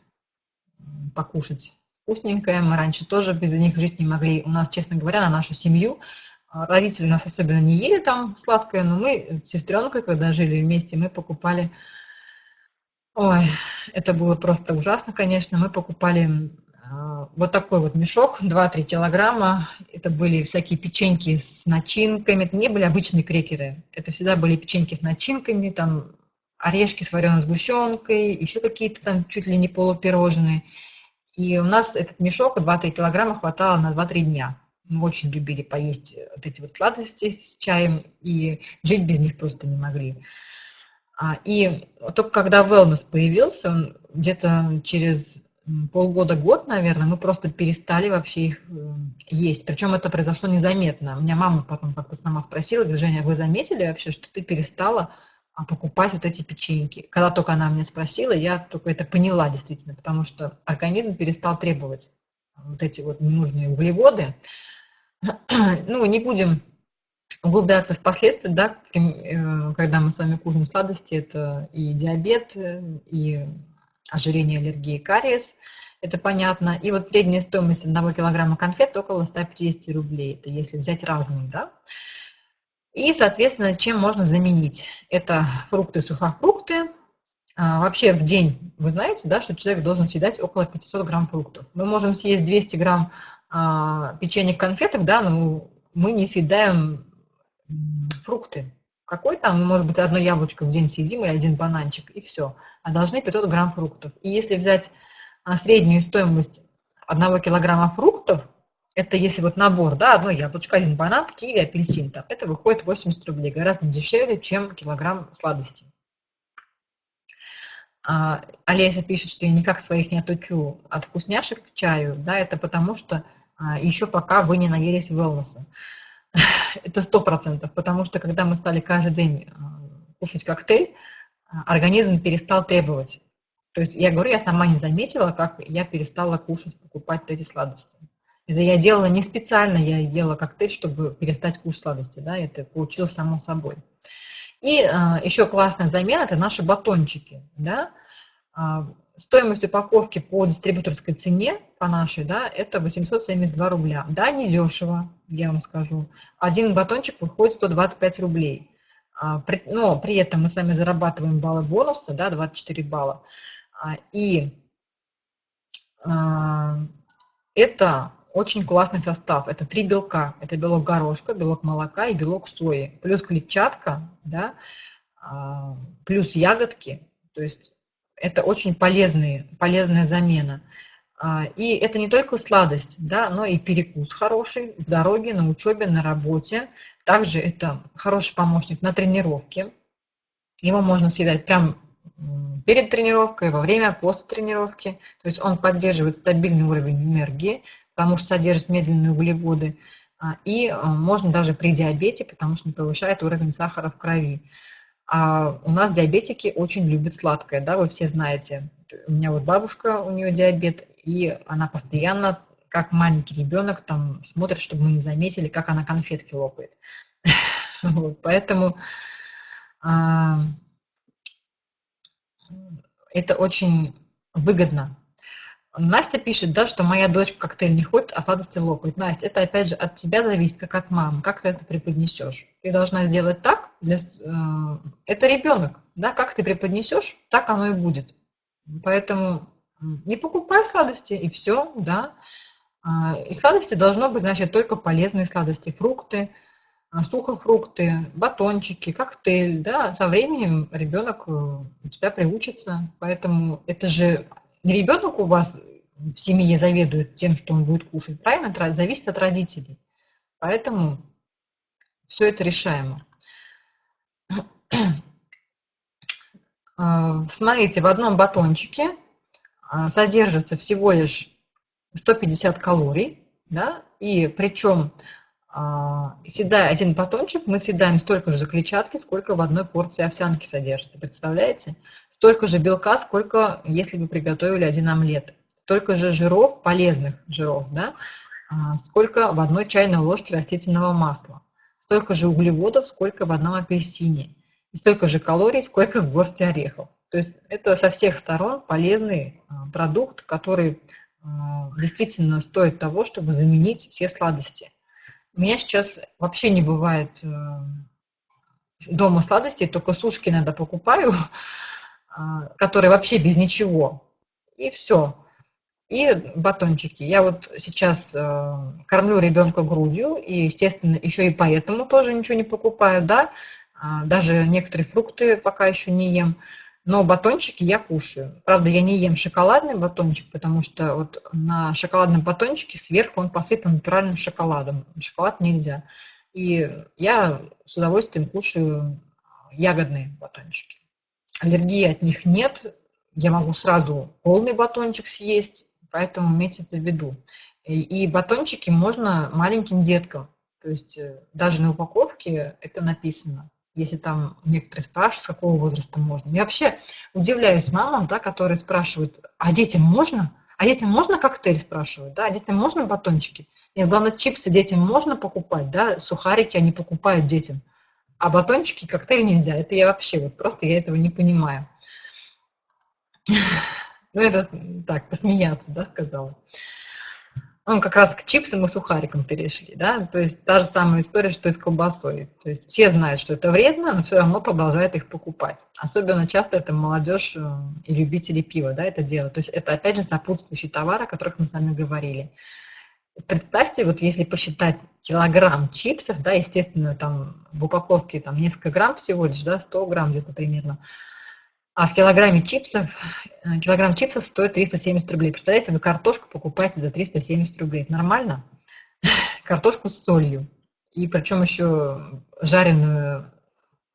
покушать вкусненькое. Мы раньше тоже без них жить не могли. У нас, честно говоря, на нашу семью а, родители нас особенно не ели там сладкое, но мы с сестренкой, когда жили вместе, мы покупали... Ой, это было просто ужасно, конечно. Мы покупали а, вот такой вот мешок, 2-3 килограмма. Это были всякие печеньки с начинками. Это не были обычные крекеры. Это всегда были печеньки с начинками, там орешки с вареной сгущенкой, еще какие-то там чуть ли не полупирожные. И у нас этот мешок 2-3 килограмма хватало на 2-3 дня. Мы очень любили поесть вот эти вот сладости с чаем, и жить без них просто не могли. А, и только когда wellness появился, где-то через полгода-год, наверное, мы просто перестали вообще их э, есть. Причем это произошло незаметно. У меня мама потом как-то сама спросила, говорит, Женя, вы заметили вообще, что ты перестала покупать вот эти печеньки. Когда только она меня спросила, я только это поняла действительно, потому что организм перестал требовать вот эти вот ненужные углеводы. Ну, не будем углубляться в последствия, да, э, когда мы с вами кушаем сладости, это и диабет, и ожирение, аллергия, кариес. это понятно. И вот средняя стоимость одного килограмма конфет около 150 рублей, это если взять разные, да. И, соответственно, чем можно заменить? Это фрукты, сухофрукты. А, вообще в день, вы знаете, да, что человек должен съедать около 500 грамм фруктов. Мы можем съесть 200 грамм а, печенье конфеток, да, но мы не съедаем фрукты. Какой там, может быть, одно яблочко в день съедим или один бананчик, и все. А должны 500 грамм фруктов. И если взять а, среднюю стоимость одного килограмма фруктов, это если вот набор, да, одно яблочко, один банан, киви, апельсин, там, это выходит 80 рублей, гораздо дешевле, чем килограмм сладостей. А, Олеся пишет, что я никак своих не отучу от вкусняшек к чаю, да, это потому что а, еще пока вы не наелись wellness. это сто процентов, потому что когда мы стали каждый день а, кушать коктейль, а, организм перестал требовать. То есть я говорю, я сама не заметила, как я перестала кушать, покупать эти сладости. Это я делала не специально, я ела коктейль, чтобы перестать кушать сладости, да, это получилось само собой. И а, еще классная замена – это наши батончики, да. А, стоимость упаковки по дистрибуторской цене, по нашей, да, это 872 рубля. Да, не дешево, я вам скажу. Один батончик выходит 125 рублей. А, но при этом мы сами зарабатываем баллы бонуса, да, 24 балла. А, и а, это очень классный состав. Это три белка. Это белок горошка, белок молока и белок сои. Плюс клетчатка, да, а, плюс ягодки. То есть это очень полезные, полезная замена. И это не только сладость, да, но и перекус хороший в дороге, на учебе, на работе. Также это хороший помощник на тренировке. Его можно съедать прям перед тренировкой, во время, после тренировки. То есть он поддерживает стабильный уровень энергии, потому что содержит медленные углеводы. А, и а, можно даже при диабете, потому что не повышает уровень сахара в крови. А у нас диабетики очень любят сладкое, да, вы все знаете. У меня вот бабушка, у нее диабет, и она постоянно, как маленький ребенок, там смотрит, чтобы мы не заметили, как она конфетки лопает. Поэтому а, это очень выгодно. Настя пишет, да, что моя дочь коктейль не ходит, а сладости лопает. Настя, это опять же от тебя зависит, как от мамы, как ты это преподнесешь. Ты должна сделать так, для, э, это ребенок, да, как ты преподнесешь, так оно и будет. Поэтому не покупай сладости, и все, да. А, и сладости должно быть, значит, только полезные сладости, фрукты, а, сухофрукты, батончики, коктейль, да, со временем ребенок э, у тебя приучится, поэтому это же ребенок у вас в семье заведует тем, что он будет кушать, правильно? Зависит от родителей, поэтому все это решаемо. А, смотрите, в одном батончике а, содержится всего лишь 150 калорий, да, и причем а, съедая один батончик, мы съедаем столько же клетчатки, сколько в одной порции овсянки содержится. Представляете? Столько же белка, сколько если вы приготовили один омлет. Столько же жиров, полезных жиров, да? А, сколько в одной чайной ложке растительного масла. Столько же углеводов, сколько в одном апельсине. И столько же калорий, сколько в горсти орехов. То есть это со всех сторон полезный а, продукт, который действительно стоит того, чтобы заменить все сладости. У меня сейчас вообще не бывает э, дома сладостей, только сушки иногда покупаю, а, которые вообще без ничего. И все. И батончики. Я вот сейчас э, кормлю ребенка грудью, и, естественно, еще и поэтому тоже ничего не покупаю, да. А, даже некоторые фрукты пока еще не ем. Но батончики я кушаю. Правда, я не ем шоколадный батончик, потому что вот на шоколадном батончике сверху он посыпан натуральным шоколадом. Шоколад нельзя. И я с удовольствием кушаю ягодные батончики. Аллергии от них нет. Я могу сразу полный батончик съесть, поэтому имейте это в виду. И, и батончики можно маленьким деткам. То есть э, даже на упаковке это написано если там некоторые спрашивают, с какого возраста можно. Я вообще удивляюсь мамам, да, которые спрашивают, а детям можно? А детям можно коктейль, спрашивают, да, а детям можно батончики? Нет, главное, чипсы детям можно покупать, да, сухарики они покупают детям, а батончики, коктейль нельзя. Это я вообще, вот просто я этого не понимаю. Ну, это так, посмеяться, да, сказала. Ну, как раз к чипсам и сухарикам перешли, да, то есть та же самая история, что и с колбасой. То есть все знают, что это вредно, но все равно продолжают их покупать. Особенно часто это молодежь э, и любители пива, да, это делают. То есть это, опять же, сопутствующий товар, о которых мы с вами говорили. Представьте, вот если посчитать килограмм чипсов, да, естественно, там в упаковке там несколько грамм всего лишь, да, 100 грамм где-то примерно, а в килограмме чипсов, э, килограмм чипсов стоит 370 рублей. Представляете, вы картошку покупаете за 370 рублей. нормально? Картошку с солью. И причем еще жареную,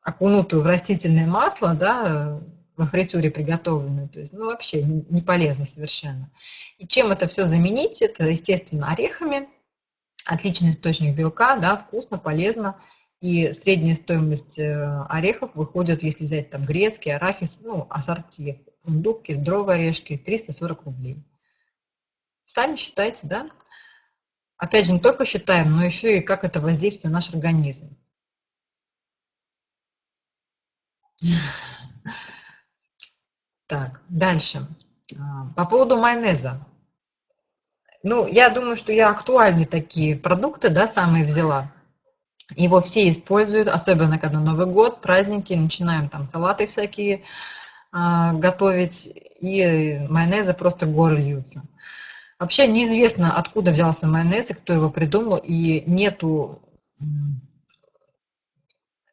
окунутую в растительное масло, да, во фритюре приготовленную. То есть, ну, вообще не полезно совершенно. И чем это все заменить? Это, естественно, орехами. Отличный источник белка, да, вкусно, полезно. И средняя стоимость э, орехов выходит, если взять там грецкий, арахис, ну, ассорти, фундук, кедровые орешки, 340 рублей. Сами считайте, да? Опять же, не только считаем, но еще и как это воздействует на наш организм. Так, дальше. А, по поводу майонеза. Ну, я думаю, что я актуальные такие продукты, да, самые взяла. Его все используют, особенно когда Новый год, праздники, начинаем там салаты всякие э, готовить, и майонеза просто горы льются. Вообще неизвестно, откуда взялся майонез и кто его придумал, и нету...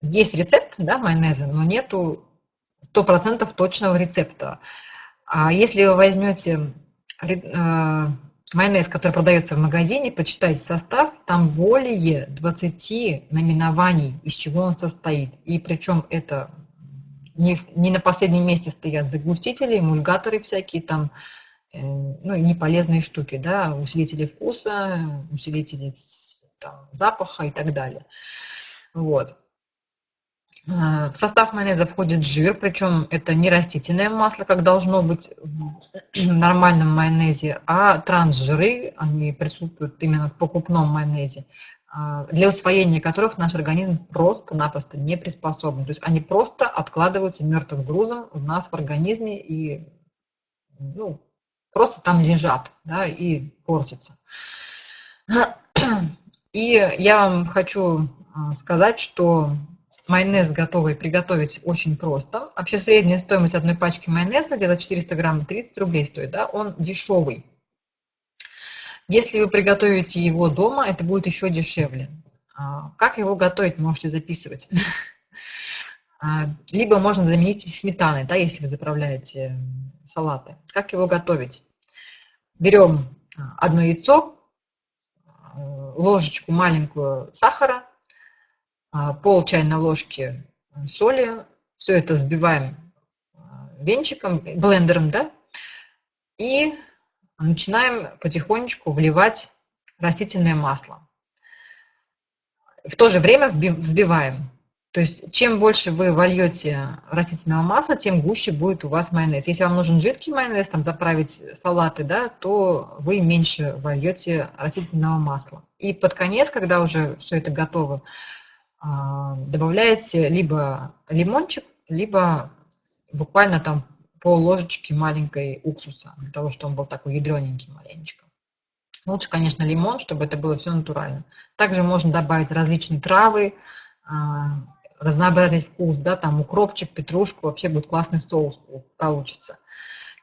Есть рецепт да, майонеза, но нету 100% точного рецепта. А если вы возьмете э, майонез, который продается в магазине, почитайте состав, там более 20 наименований, из чего он состоит. И причем это не, не на последнем месте стоят загустители, эмульгаторы всякие, там, э, ну, неполезные штуки, да, усилители вкуса, усилители там, запаха и так далее. Вот. А, в состав майонеза входит жир, причем это не растительное масло, как должно быть в нормальном майонезе, а трансжиры, они присутствуют именно в покупном майонезе, а, для усвоения которых наш организм просто-напросто не приспособлен. То есть они просто откладываются мертвым грузом у нас в организме и ну, просто там лежат да, и портятся. И я вам хочу а, сказать, что Майонез готовый приготовить очень просто. Вообще средняя стоимость одной пачки майонеза, где-то 400 грамм, 30 рублей стоит, да, он дешевый. Если вы приготовите его дома, это будет еще дешевле. А, как его готовить, можете записывать. А, либо можно заменить сметаной, да, если вы заправляете салаты. Как его готовить? Берем одно яйцо, ложечку маленькую сахара, а, пол чайной ложки э, соли. Все это взбиваем а, венчиком, блендером, да, и начинаем потихонечку вливать растительное масло. В то же время взбиваем. То есть чем больше вы вольете растительного масла, тем гуще будет у вас майонез. Если вам нужен жидкий майонез, там заправить салаты, да, то вы меньше вольете растительного масла. И под конец, когда уже все это готово, а, добавляете либо лимончик, либо буквально там пол ложечки маленькой уксуса, для того, чтобы он был такой ядрененький маленечко. Лучше, конечно, лимон, чтобы это было все натурально. Также можно добавить различные травы, а, разнообразить вкус, да, там укропчик, петрушку, вообще будет классный соус получится.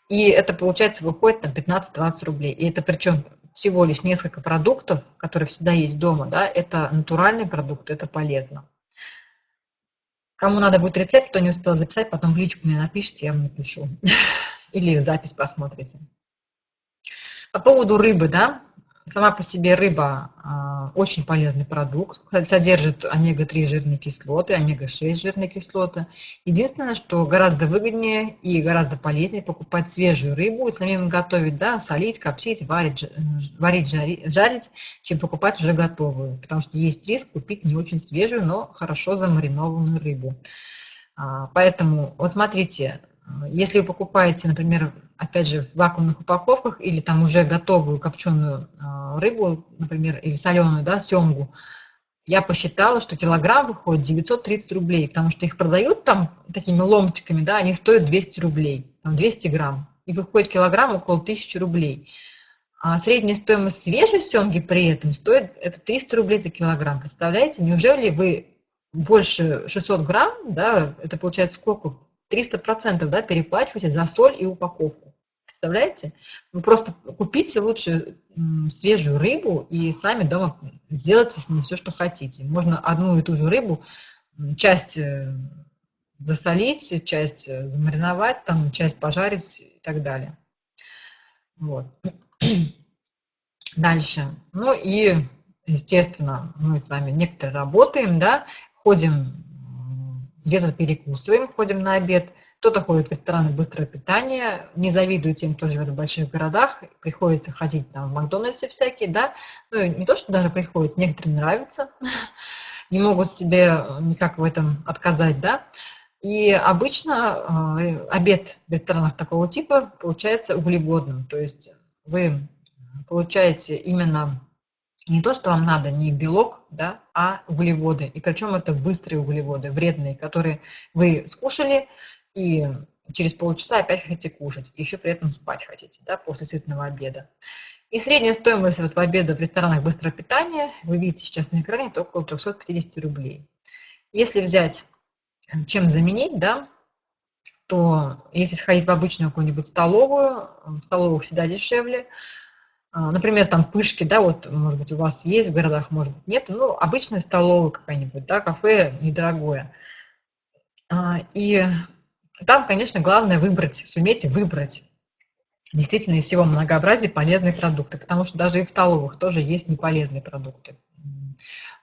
И это, получается, выходит на 15-20 рублей. И это причем всего лишь несколько продуктов, которые всегда есть дома, да, это натуральный продукт, это полезно. Кому надо будет рецепт, кто не успел записать, потом в личку мне напишите, я вам напишу. Или запись посмотрите. По поводу рыбы, да, Сама по себе рыба а, очень полезный продукт, содержит омега-3 жирные кислоты, омега-6 жирные кислоты. Единственное, что гораздо выгоднее и гораздо полезнее покупать свежую рыбу и самим готовить, да, солить, коптить, варить, варить жарить, жарить, чем покупать уже готовую. Потому что есть риск купить не очень свежую, но хорошо замаринованную рыбу. А, поэтому, вот смотрите, если вы покупаете, например, опять же, в вакуумных упаковках или там уже готовую копченую а, рыбу, например, или соленую, да, семгу, я посчитала, что килограмм выходит 930 рублей, потому что их продают там такими ломтиками, да, они стоят 200 рублей, там 200 грамм. и выходит килограмм около 1000 рублей. А средняя стоимость свежей семги при этом стоит это 300 рублей за килограмм. Представляете, неужели вы больше 600 грамм, да, это получается сколько? 300 процентов, да, переплачиваете за соль и упаковку. Представляете? Вы просто купите лучше свежую рыбу и сами дома сделайте с ней все, что хотите. Можно одну и ту же рыбу, часть э, засолить, часть э, замариновать, там, часть пожарить и так далее. Вот. Дальше. Ну и, естественно, мы с вами некоторые работаем, да, ходим где-то перекусываем, ходим на обед, кто-то ходит в рестораны быстрого питания, не завидую тем, кто живет в больших городах, приходится ходить там в Макдональдсе всякие, да, ну, не то, что даже приходится, некоторым нравится, не могут себе никак в этом отказать, да, и обычно э, обед в ресторанах такого типа получается углеводным, то есть вы получаете именно не то, что вам надо, не белок, да, а углеводы. И причем это быстрые углеводы, вредные, которые вы скушали, и через полчаса опять хотите кушать, еще при этом спать хотите, да, после сытного обеда. И средняя стоимость этого обеда в ресторанах быстрого питания, вы видите сейчас на экране, это около 350 рублей. Если взять, чем заменить, да, то если сходить в обычную какую-нибудь столовую, в столовых всегда дешевле, например, там пышки, да, вот, может быть, у вас есть в городах, может быть, нет, ну, обычная столовая какая-нибудь, да, кафе недорогое. А, и там, конечно, главное выбрать, суметь выбрать действительно из всего многообразия полезные продукты, потому что даже и в столовых тоже есть неполезные продукты.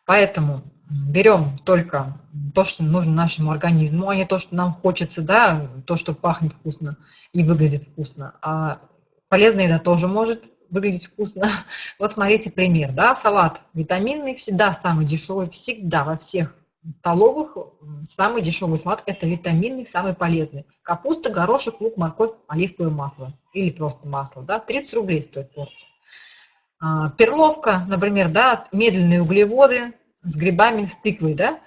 Поэтому берем только то, что нужно нашему организму, а не то, что нам хочется, да, то, что пахнет вкусно и выглядит вкусно. А полезная еда тоже может выглядеть вкусно. Вот смотрите пример, да, салат витаминный, всегда самый дешевый, всегда во всех столовых самый дешевый салат – это витаминный, самый полезный. Капуста, горошек, лук, морковь, оливковое масло или просто масло, да, 30 рублей стоит порция. А, перловка, например, да, медленные углеводы с грибами, с тыквой, да,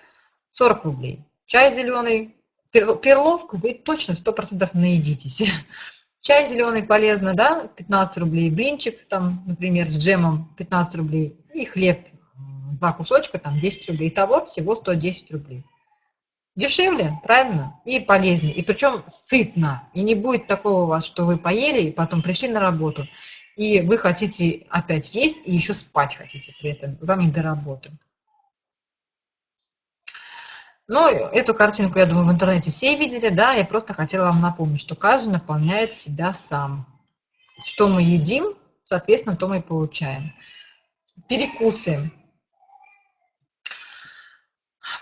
40 рублей. Чай зеленый, перловку вы точно 100% наедитесь. Чай зеленый полезно, да, 15 рублей. Блинчик, там, например, с джемом 15 рублей. И хлеб, два кусочка, там 10 рублей. Итого всего 110 рублей. Дешевле, правильно? И полезнее. И причем сытно. И не будет такого у вас, что вы поели, и потом пришли на работу, и вы хотите опять есть, и еще спать хотите при этом. Вам не до работы. Ну, эту картинку, я думаю, в интернете все видели, да, я просто хотела вам напомнить, что каждый наполняет себя сам. Что мы едим, соответственно, то мы и получаем. Перекусы.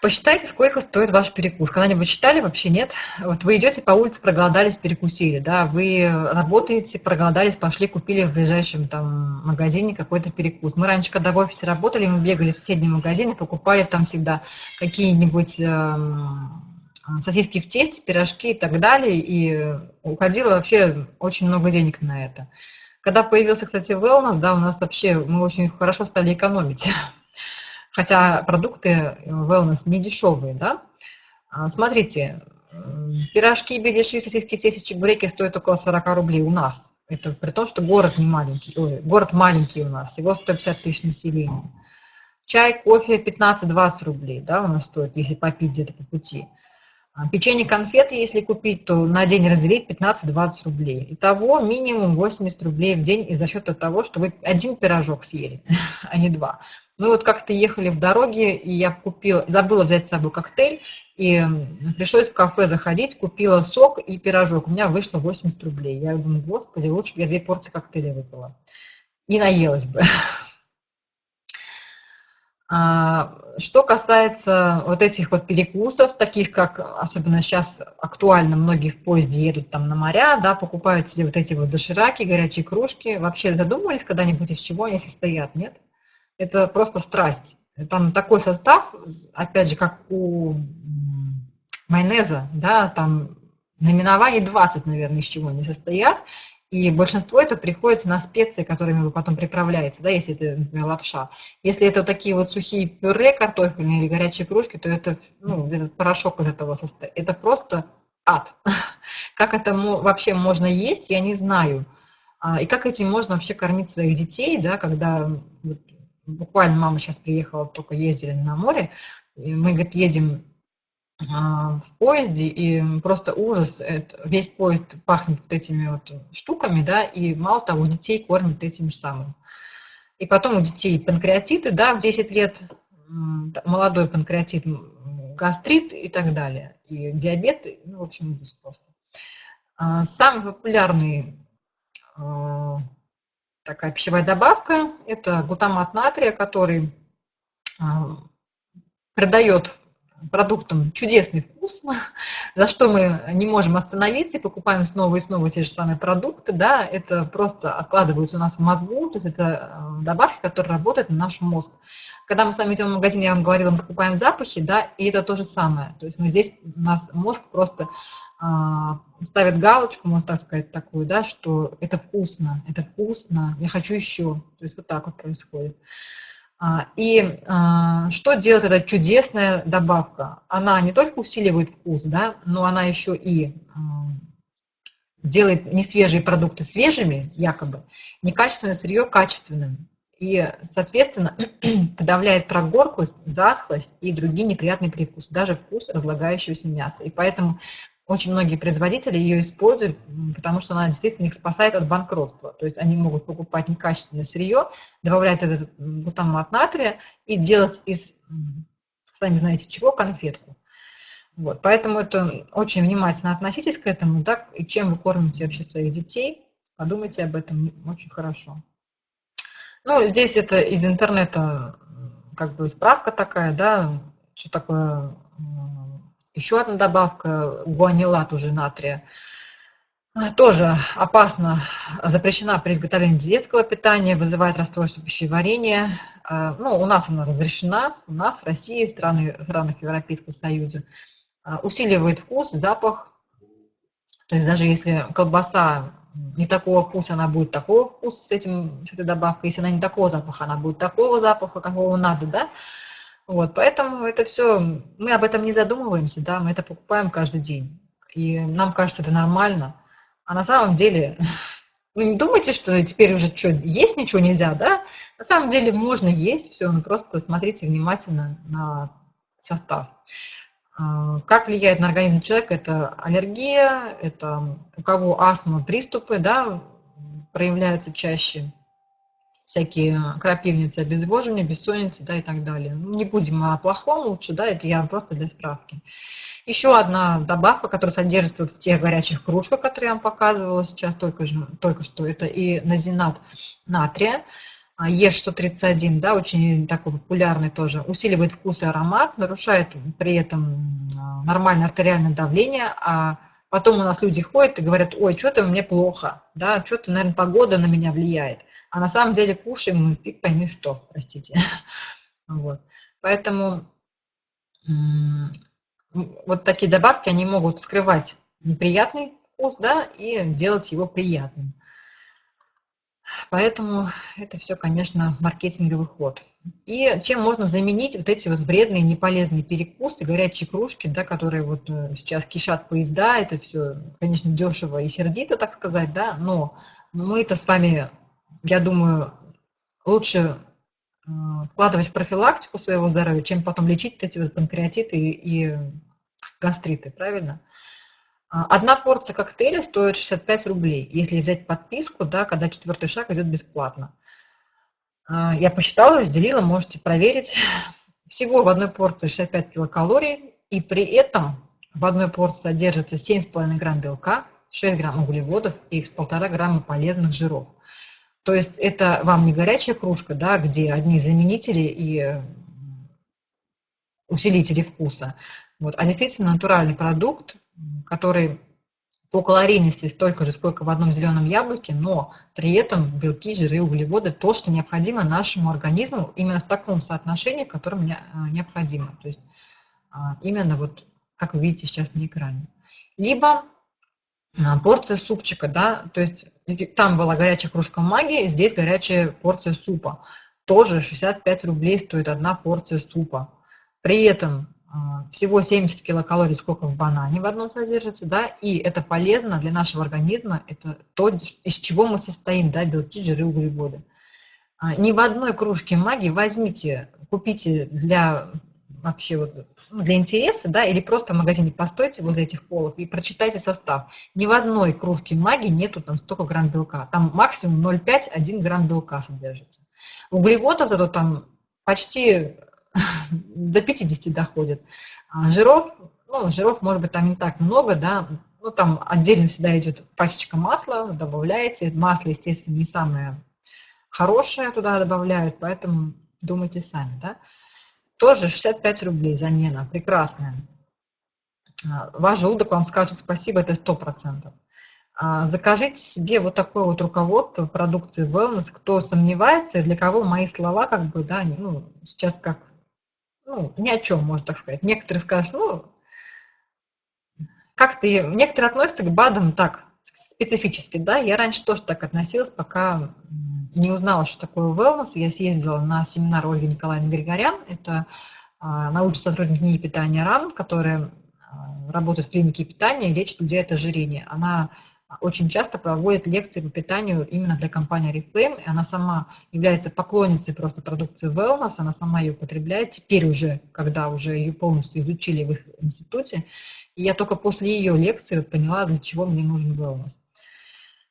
Посчитайте, сколько стоит ваш перекус. Когда-нибудь читали? Вообще нет. Вот вы идете по улице, проголодались, перекусили, да, вы работаете, проголодались, пошли, купили в ближайшем там магазине какой-то перекус. Мы раньше, когда в офисе работали, мы бегали в соседние магазины, покупали там всегда какие-нибудь э, сосиски в тесте, пирожки и так далее, и уходило вообще очень много денег на это. Когда появился, кстати, wellness, да, у нас вообще, мы очень хорошо стали экономить хотя продукты э, wellness не дешевые, да. А, смотрите, пирожки, беляши, сосиски, тесто, чебуреки стоят около 40 рублей у нас. Это при том, что город не маленький, ой, город маленький у нас, всего 150 тысяч населения. Чай, кофе 15-20 рублей, да, у нас стоит, если попить где-то по пути. А, печенье, конфеты, если купить, то на день разделить 15-20 рублей. Итого минимум 80 рублей в день из-за счета того, что вы один пирожок съели, а не два. Мы вот как-то ехали в дороге, и я купила, забыла взять с собой коктейль, и пришлось в кафе заходить, купила сок и пирожок. У меня вышло 80 рублей. Я думаю, господи, лучше бы я две порции коктейля выпила. И наелась бы. А, что касается вот этих вот перекусов, таких как, особенно сейчас актуально, многие в поезде едут там на моря, да, покупают себе вот эти вот дошираки, горячие кружки. Вообще задумывались когда-нибудь, из чего они состоят, нет? Это просто страсть. Там такой состав, опять же, как у майонеза, да, там наименований 20, наверное, из чего они состоят, и большинство это приходится на специи, которыми вы потом приправляете, да, если это, например, лапша. Если это вот такие вот сухие пюре картофельные или горячие кружки, то это, ну, этот порошок из этого состоит. Это просто ад. Как это вообще можно есть, я не знаю. А, и как этим можно вообще кормить своих детей, да, когда буквально мама сейчас приехала, только ездили на море, мы, говорит, едем в поезде, и просто ужас, это, весь поезд пахнет вот этими вот штуками, да, и мало того, детей кормят этим же самым. И потом у детей панкреатиты, да, в 10 лет, молодой панкреатит, гастрит и так далее, и диабет, ну, в общем, ужас просто. А, самый популярный а, такая пищевая добавка – это глутамат натрия, который придает продуктам чудесный вкус, за что мы не можем остановиться и покупаем снова и снова те же самые продукты, да, это просто откладывается у нас в мозгу, то есть это э, добавки, которые работают на наш мозг. Когда мы с вами идем в магазин, я вам говорила, мы покупаем запахи, да, и это то же самое. То есть мы здесь, у нас мозг просто а, ставит галочку, можно так сказать, такую, да, что это вкусно, это вкусно, я хочу еще. То есть вот так вот происходит. А, и а, что делает эта чудесная добавка? Она не только усиливает вкус, да, но она еще и а, делает несвежие продукты свежими, якобы, некачественное сырье качественным. И, соответственно, подавляет прогорклость, затхлость и другие неприятные привкусы, даже вкус разлагающегося мяса. И поэтому очень многие производители ее используют, потому что она действительно их спасает от банкротства. То есть они могут покупать некачественное сырье, добавлять этот глутамат натрия и делать из, сами знаете чего, конфетку. Вот, поэтому это очень внимательно относитесь к этому, так, и чем вы кормите вообще своих детей, подумайте об этом очень хорошо. Ну, здесь это из интернета как бы справка такая, да, что такое еще одна добавка, гуанилат уже натрия, а, тоже опасно, запрещена при изготовлении детского питания, вызывает расстройство пищеварения. А, ну, у нас она разрешена, у нас в России, в странах Европейского Союза. А, усиливает вкус, запах. То есть даже если колбаса не такого вкуса, она будет такого вкуса с, этим, с этой добавкой. Если она не такого запаха, она будет такого запаха, какого надо, да. Вот, поэтому это все, мы об этом не задумываемся, да, мы это покупаем каждый день. И нам кажется, это нормально. А на самом деле, вы не думайте, что теперь уже что, есть ничего нельзя, да? На самом деле можно есть все, но просто смотрите внимательно на состав. А, как влияет на организм человека? Это аллергия, это у кого астма, приступы, да, проявляются чаще всякие крапивницы, обезвоживание, бессонница, да, и так далее. Ну, не будем о плохом лучше, да, это я просто для справки. Еще одна добавка, которая содержится в тех горячих кружках, которые я вам показывала сейчас только, же, только что, это и назинат натрия, Е631, да, очень такой популярный тоже, усиливает вкус и аромат, нарушает при этом нормальное артериальное давление, а Потом у нас люди ходят и говорят, ой, что-то мне плохо, да, что-то, наверное, погода на меня влияет. А на самом деле кушаем мы фиг пойми что, простите. Вот. Поэтому вот такие добавки, они могут скрывать неприятный вкус, да, и делать его приятным. Поэтому это все, конечно, маркетинговый ход. И чем можно заменить вот эти вот вредные, неполезные перекусы, горячие кружки, да, которые вот э, сейчас кишат поезда, это все, конечно, дешево и сердито, так сказать, да, но мы-то с вами, я думаю, лучше э, вкладывать в профилактику своего здоровья, чем потом лечить эти вот панкреатиты и, и гастриты, правильно? А, одна порция коктейля стоит 65 рублей, если взять подписку, да, когда четвертый шаг идет бесплатно. А, я посчитала, разделила, можете проверить. Всего в одной порции 65 килокалорий, и при этом в одной порции содержится 7,5 грамм белка, 6 грамм углеводов и 1,5 грамма полезных жиров. То есть это вам не горячая кружка, да, где одни заменители и усилители вкуса, вот, а действительно натуральный продукт, который по калорийности столько же, сколько в одном зеленом яблоке, но при этом белки, жиры, углеводы, то, что необходимо нашему организму именно в таком соотношении, в котором а, необходимо. То есть а, именно вот, как вы видите сейчас на экране. Либо а, порция супчика, да, то есть там была горячая кружка магии, здесь горячая порция супа. Тоже 65 рублей стоит одна порция супа. При этом всего 70 килокалорий, сколько в банане в одном содержится, да, и это полезно для нашего организма, это то, из чего мы состоим, да, белки, жиры, углеводы. А, ни в одной кружке маги возьмите, купите для вообще вот ну, для интереса, да, или просто в магазине постойте возле этих полов и прочитайте состав. Ни в одной кружке маги нету там столько грамм белка. Там максимум 0,5-1 грамм белка содержится. Углеводов зато там почти до 50 доходит. А жиров, ну, жиров может быть там не так много, да, ну, там отдельно всегда идет пачечка масла, добавляете. Масло, естественно, не самое хорошее туда добавляют, поэтому думайте сами, да. Тоже 65 рублей замена, прекрасная. А, ваш желудок вам скажет спасибо, это 100%. А, закажите себе вот такое вот руководство продукции Wellness, кто сомневается, для кого мои слова как бы, да, ну, сейчас как, ну, ни о чем, можно так сказать. Некоторые скажут, ну, как-то, некоторые относятся к БАДам так, специфически, да, я раньше тоже так относилась, пока не узнала, что такое wellness, я съездила на семинар Ольги Николаевны Григорян, это а, научный сотрудник НИИ питания РАН, которая а, работает в клинике питания и лечит людей от ожирения. Она очень часто проводит лекции по питанию именно для компании Reflame, она сама является поклонницей просто продукции Wellness, она сама ее употребляет, теперь уже, когда уже ее полностью изучили в их институте, и я только после ее лекции поняла, для чего мне нужен Wellness.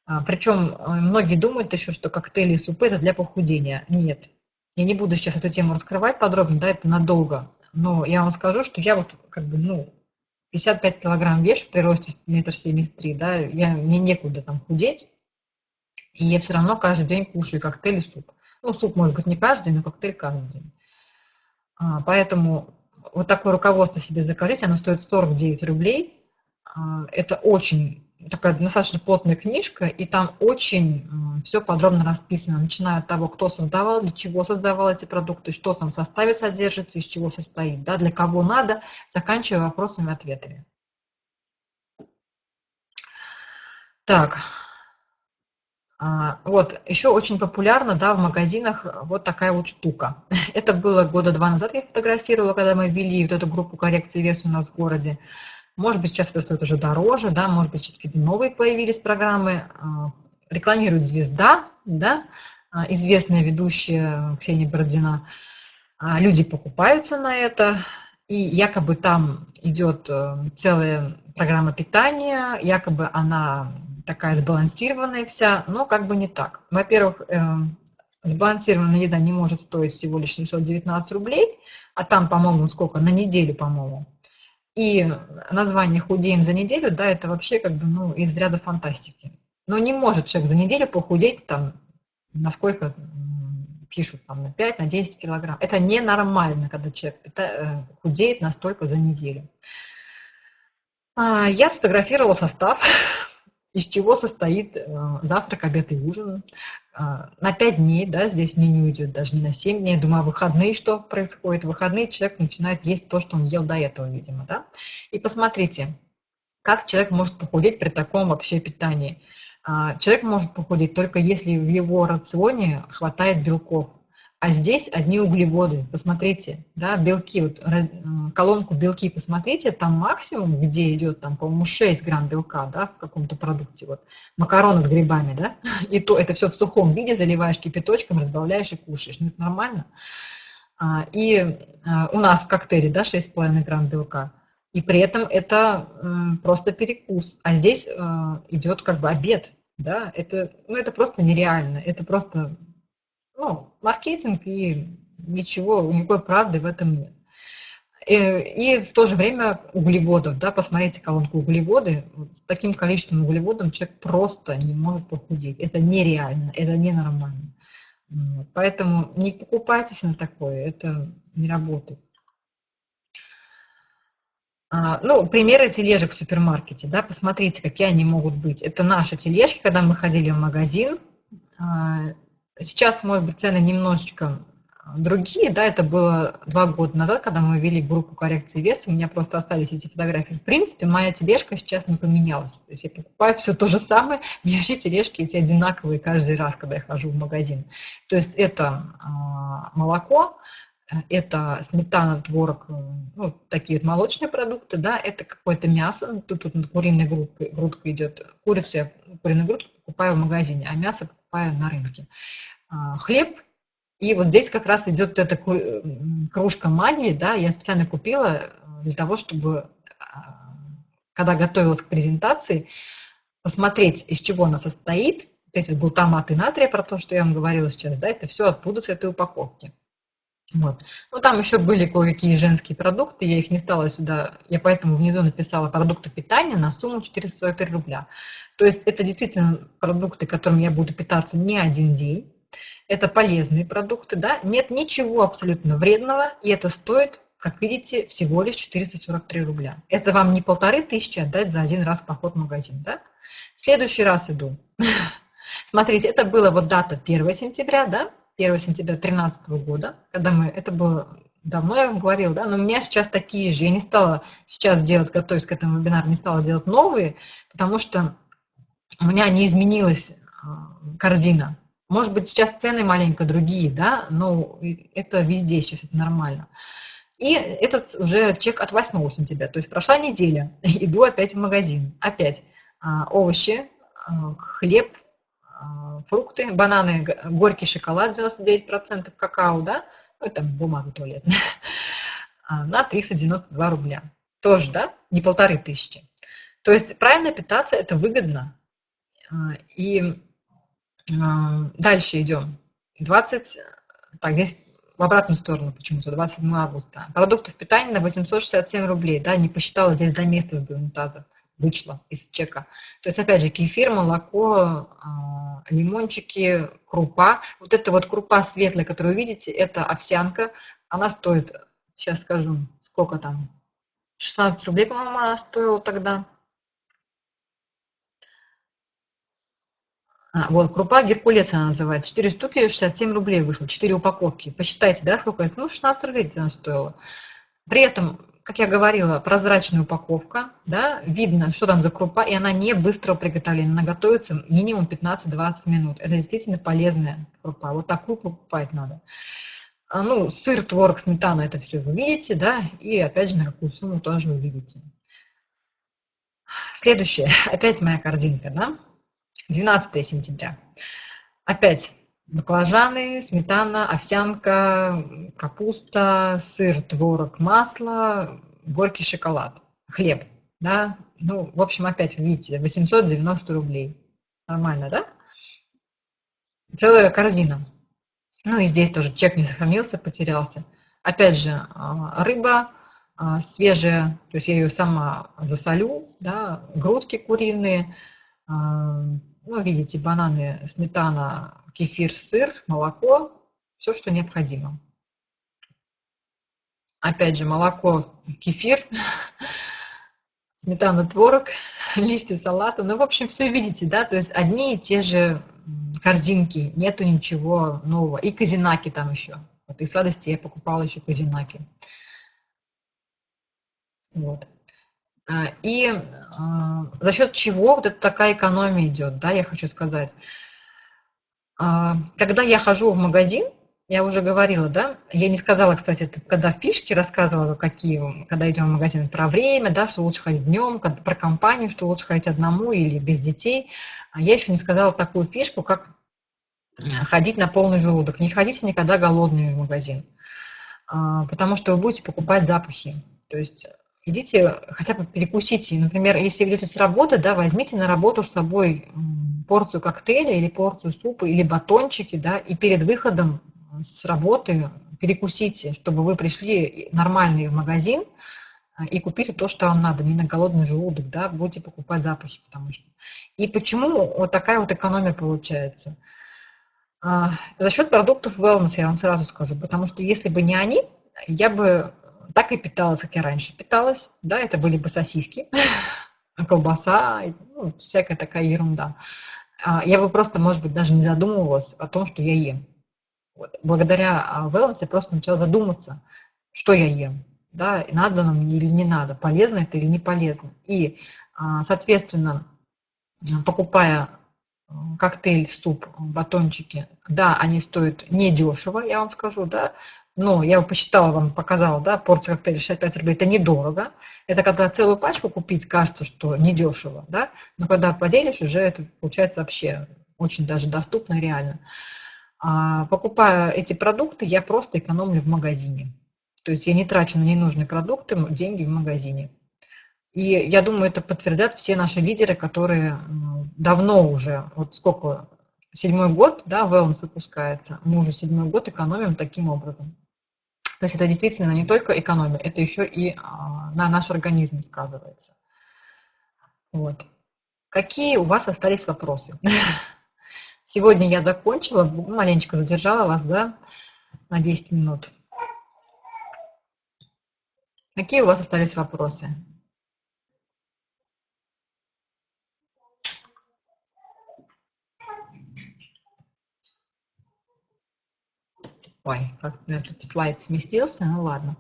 А, Причем э, многие думают еще, что коктейли и супы – это для похудения. Нет, я не буду сейчас эту тему раскрывать подробно, да, это надолго. Но я вам скажу, что я вот как бы, ну, 55 килограмм вешу при росте метр семьдесят три, да, я, мне некуда там худеть, и я все равно каждый день кушаю коктейль и суп. Ну, суп может быть не каждый но коктейль каждый день. А, поэтому вот такое руководство себе закажите, оно стоит 49 рублей. А, это очень такая достаточно плотная книжка, и там очень все подробно расписано, начиная от того, кто создавал, для чего создавал эти продукты, что там в составе содержится, из чего состоит, да, для кого надо, заканчивая вопросами ответами. Так, а, вот, еще очень популярна, да, в магазинах вот такая вот штука. Это было года два назад я фотографировала, когда мы ввели вот эту группу коррекции веса у нас в городе. Может быть, сейчас это стоит уже дороже, да, может быть, сейчас какие-то новые появились программы. А, рекламирует «Звезда», да, а, известная ведущая Ксения Бородина. А, люди покупаются на это, и якобы там идет э, целая программа питания, якобы она такая сбалансированная вся, но как бы не так. Во-первых, э, сбалансированная еда не может стоить всего лишь 719 рублей, а там, по-моему, сколько, на неделю, по-моему. И название «худеем за неделю», да, это вообще как бы, ну, из ряда фантастики. Но не может человек за неделю похудеть там, насколько пишут, там, на 5, на 10 килограмм. Это ненормально, когда человек э, худеет настолько за неделю. А, я сфотографировала состав, из чего состоит э, завтрак, обед и ужин. А, на 5 дней, да, здесь меню идет даже не на 7 дней. Думаю, а выходные что происходит? В выходные человек начинает есть то, что он ел до этого, видимо, да. И посмотрите, как человек может похудеть при таком вообще питании. А, человек может похудеть только если в его рационе хватает белков. А здесь одни углеводы. Посмотрите, да, белки, вот, колонку белки посмотрите, там максимум, где идет, там, по-моему, 6 грамм белка, да, в каком-то продукте, вот, макароны с грибами, да, и то это все в сухом виде, заливаешь кипяточком, разбавляешь и кушаешь, ну, это нормально. А, и а, у нас в коктейле, да, 6,5 грамм белка, и при этом это просто перекус, а здесь а, идет как бы обед, да, это, ну, это просто нереально, это просто ну, маркетинг и ничего, никакой правды в этом нет. И, и в то же время углеводов, да, посмотрите колонку углеводы, с таким количеством углеводов человек просто не может похудеть. Это нереально, это ненормально. Поэтому не покупайтесь на такое, это не работает. А, ну, примеры тележек в супермаркете, да, посмотрите, какие они могут быть. Это наши тележки, когда мы ходили в магазин, а, Сейчас, может быть, цены немножечко а, другие, да, это было два года назад, когда мы ввели группу коррекции веса, у меня просто остались эти фотографии. В принципе, моя тележка сейчас не поменялась. То есть я покупаю все то же самое, у меня вообще тележки эти одинаковые каждый раз, когда я хожу в магазин. То есть это э, молоко, это сметана, творог, ну, такие вот молочные продукты, да, это какое-то мясо, тут, тут куриная грудка, грудка идет, курицу я, куриную грудку покупаю в магазине, а мясо покупаю на рынке. А, хлеб, и вот здесь как раз идет эта кружка магии, да, я специально купила для того, чтобы, а, когда готовилась к презентации, посмотреть, из чего она состоит, эти глутаматы натрия, про то, что я вам говорила сейчас, да, это все оттуда с этой упаковки. Вот. Ну, там еще были кое-какие женские продукты, я их не стала сюда, я поэтому внизу написала продукты питания на сумму 443 рубля. То есть это действительно продукты, которыми я буду питаться не один день, это полезные продукты, да, нет ничего абсолютно вредного, и это стоит, как видите, всего лишь 443 рубля. Это вам не полторы тысячи отдать за один раз поход в магазин, да? В следующий раз иду. Смотрите, это было вот дата 1 сентября, да, 1 сентября 2013 года, когда мы, это было давно, я вам говорила, да, но у меня сейчас такие же, я не стала сейчас делать, готовясь к этому вебинару, не стала делать новые, потому что у меня не изменилась а, корзина. Может быть, сейчас цены маленько другие, да, но это везде сейчас, это нормально. И этот уже чек от 8 сентября, то есть прошла неделя, иду опять в магазин, опять а, овощи, а, хлеб, фрукты, бананы, горький шоколад 99% какао, да, это бумага туалетная, на 392 рубля. Тоже, да, не полторы тысячи. То есть правильно питаться – это выгодно. А, и дальше идем. 20, так, здесь в обратную сторону почему-то, 27 августа. Продуктов питания на 867 рублей, да, не посчитала здесь до места с унитазов вышло из чека. То есть, опять же, кефир, молоко, а, лимончики, крупа. Вот эта вот крупа светлая, которую вы видите, это овсянка. Она стоит, сейчас скажу, сколько там, 16 рублей, по-моему, она стоила тогда. А, вот, крупа Геркулес она называется. 4 штуки, 67 рублей вышло, 4 упаковки. Посчитайте, да, сколько это? Ну, 16 рублей она стоила. При этом как я говорила, прозрачная упаковка, да, видно, что там за крупа, и она не быстрого приготовления, она готовится минимум 15-20 минут. Это действительно полезная крупа. Вот такую покупать надо. А, ну, сыр, творог, сметана, это все вы видите, да, и опять же на какую сумму тоже вы видите. Следующее, опять моя корзинка, да, 12 сентября. Опять баклажаны, сметана, овсянка, капуста, сыр, творог, масло, горький шоколад, хлеб, да, ну, в общем, опять видите, 890 рублей. Нормально, да? Целая корзина. Ну и здесь тоже чек не сохранился, потерялся. Опять же, а, рыба а, свежая, то есть я ее сама засолю, да, грудки куриные, а, ну, видите, бананы, сметана, кефир, сыр, молоко, все, что необходимо. Опять же, молоко, кефир, сметана, творог, листья салата. Ну, в общем, все видите, да, то есть одни и те же корзинки, нету ничего нового. И казинаки там еще. Вот из сладости я покупала еще казинаки. Вот. А, и а, за счет чего вот эта такая экономия идет, да, я хочу сказать. А, когда я хожу в магазин, я уже говорила, да, я не сказала, кстати, это когда в фишке рассказывала, какие, когда идем в магазин, про время, да, что лучше ходить днем, про компанию, что лучше ходить одному или без детей. Я еще не сказала такую фишку, как ходить на полный желудок. Не ходите никогда голодными в магазин, потому что вы будете покупать запахи. То есть идите хотя бы перекусите. Например, если идете с работы, да, возьмите на работу с собой порцию коктейля или порцию супа или батончики, да, и перед выходом с работы перекусите, чтобы вы пришли нормальный в магазин а, и купили то, что вам надо, не на голодный желудок, да, будете покупать запахи, потому что. И почему вот такая вот экономия получается? А, за счет продуктов wellness, я вам сразу скажу, потому что если бы не они, я бы так и питалась, как я раньше питалась, да, это были бы сосиски, колбаса, ну, всякая такая ерунда. А, я бы просто, может быть, даже не задумывалась о том, что я ем. Вот. Благодаря а, wellness я просто начала задуматься, что я ем, да, надо нам мне или не надо, полезно это или не полезно. И, а, соответственно, покупая коктейль, суп, батончики, да, они стоят недешево, я вам скажу, да, но я посчитала вам, показала, да, порция коктейля 65 рублей, это недорого. Это когда целую пачку купить, кажется, что недешево, да, но когда поделишь, уже это получается вообще очень даже доступно и реально. А, покупая эти продукты, я просто экономлю в магазине. То есть я не трачу на ненужные продукты деньги в магазине. И я думаю, это подтвердят все наши лидеры, которые давно уже, вот сколько, седьмой год, да, wellness выпускается, мы уже седьмой год экономим таким образом. То есть это действительно не только экономия, это еще и а, на наш организм сказывается. Вот. Какие у вас остались вопросы? Сегодня я закончила, маленечко задержала вас, да, на 10 минут. Какие у вас остались вопросы? Ой, как тут слайд сместился, ну ладно.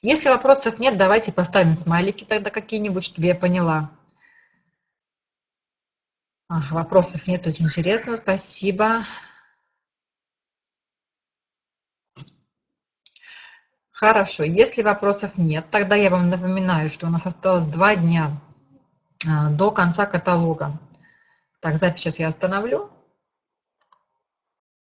Если вопросов нет, давайте поставим смайлики тогда какие-нибудь, чтобы я поняла. Ах, вопросов нет, очень интересно, спасибо. Хорошо, если вопросов нет, тогда я вам напоминаю, что у нас осталось два дня до конца каталога. Так, запись сейчас я остановлю.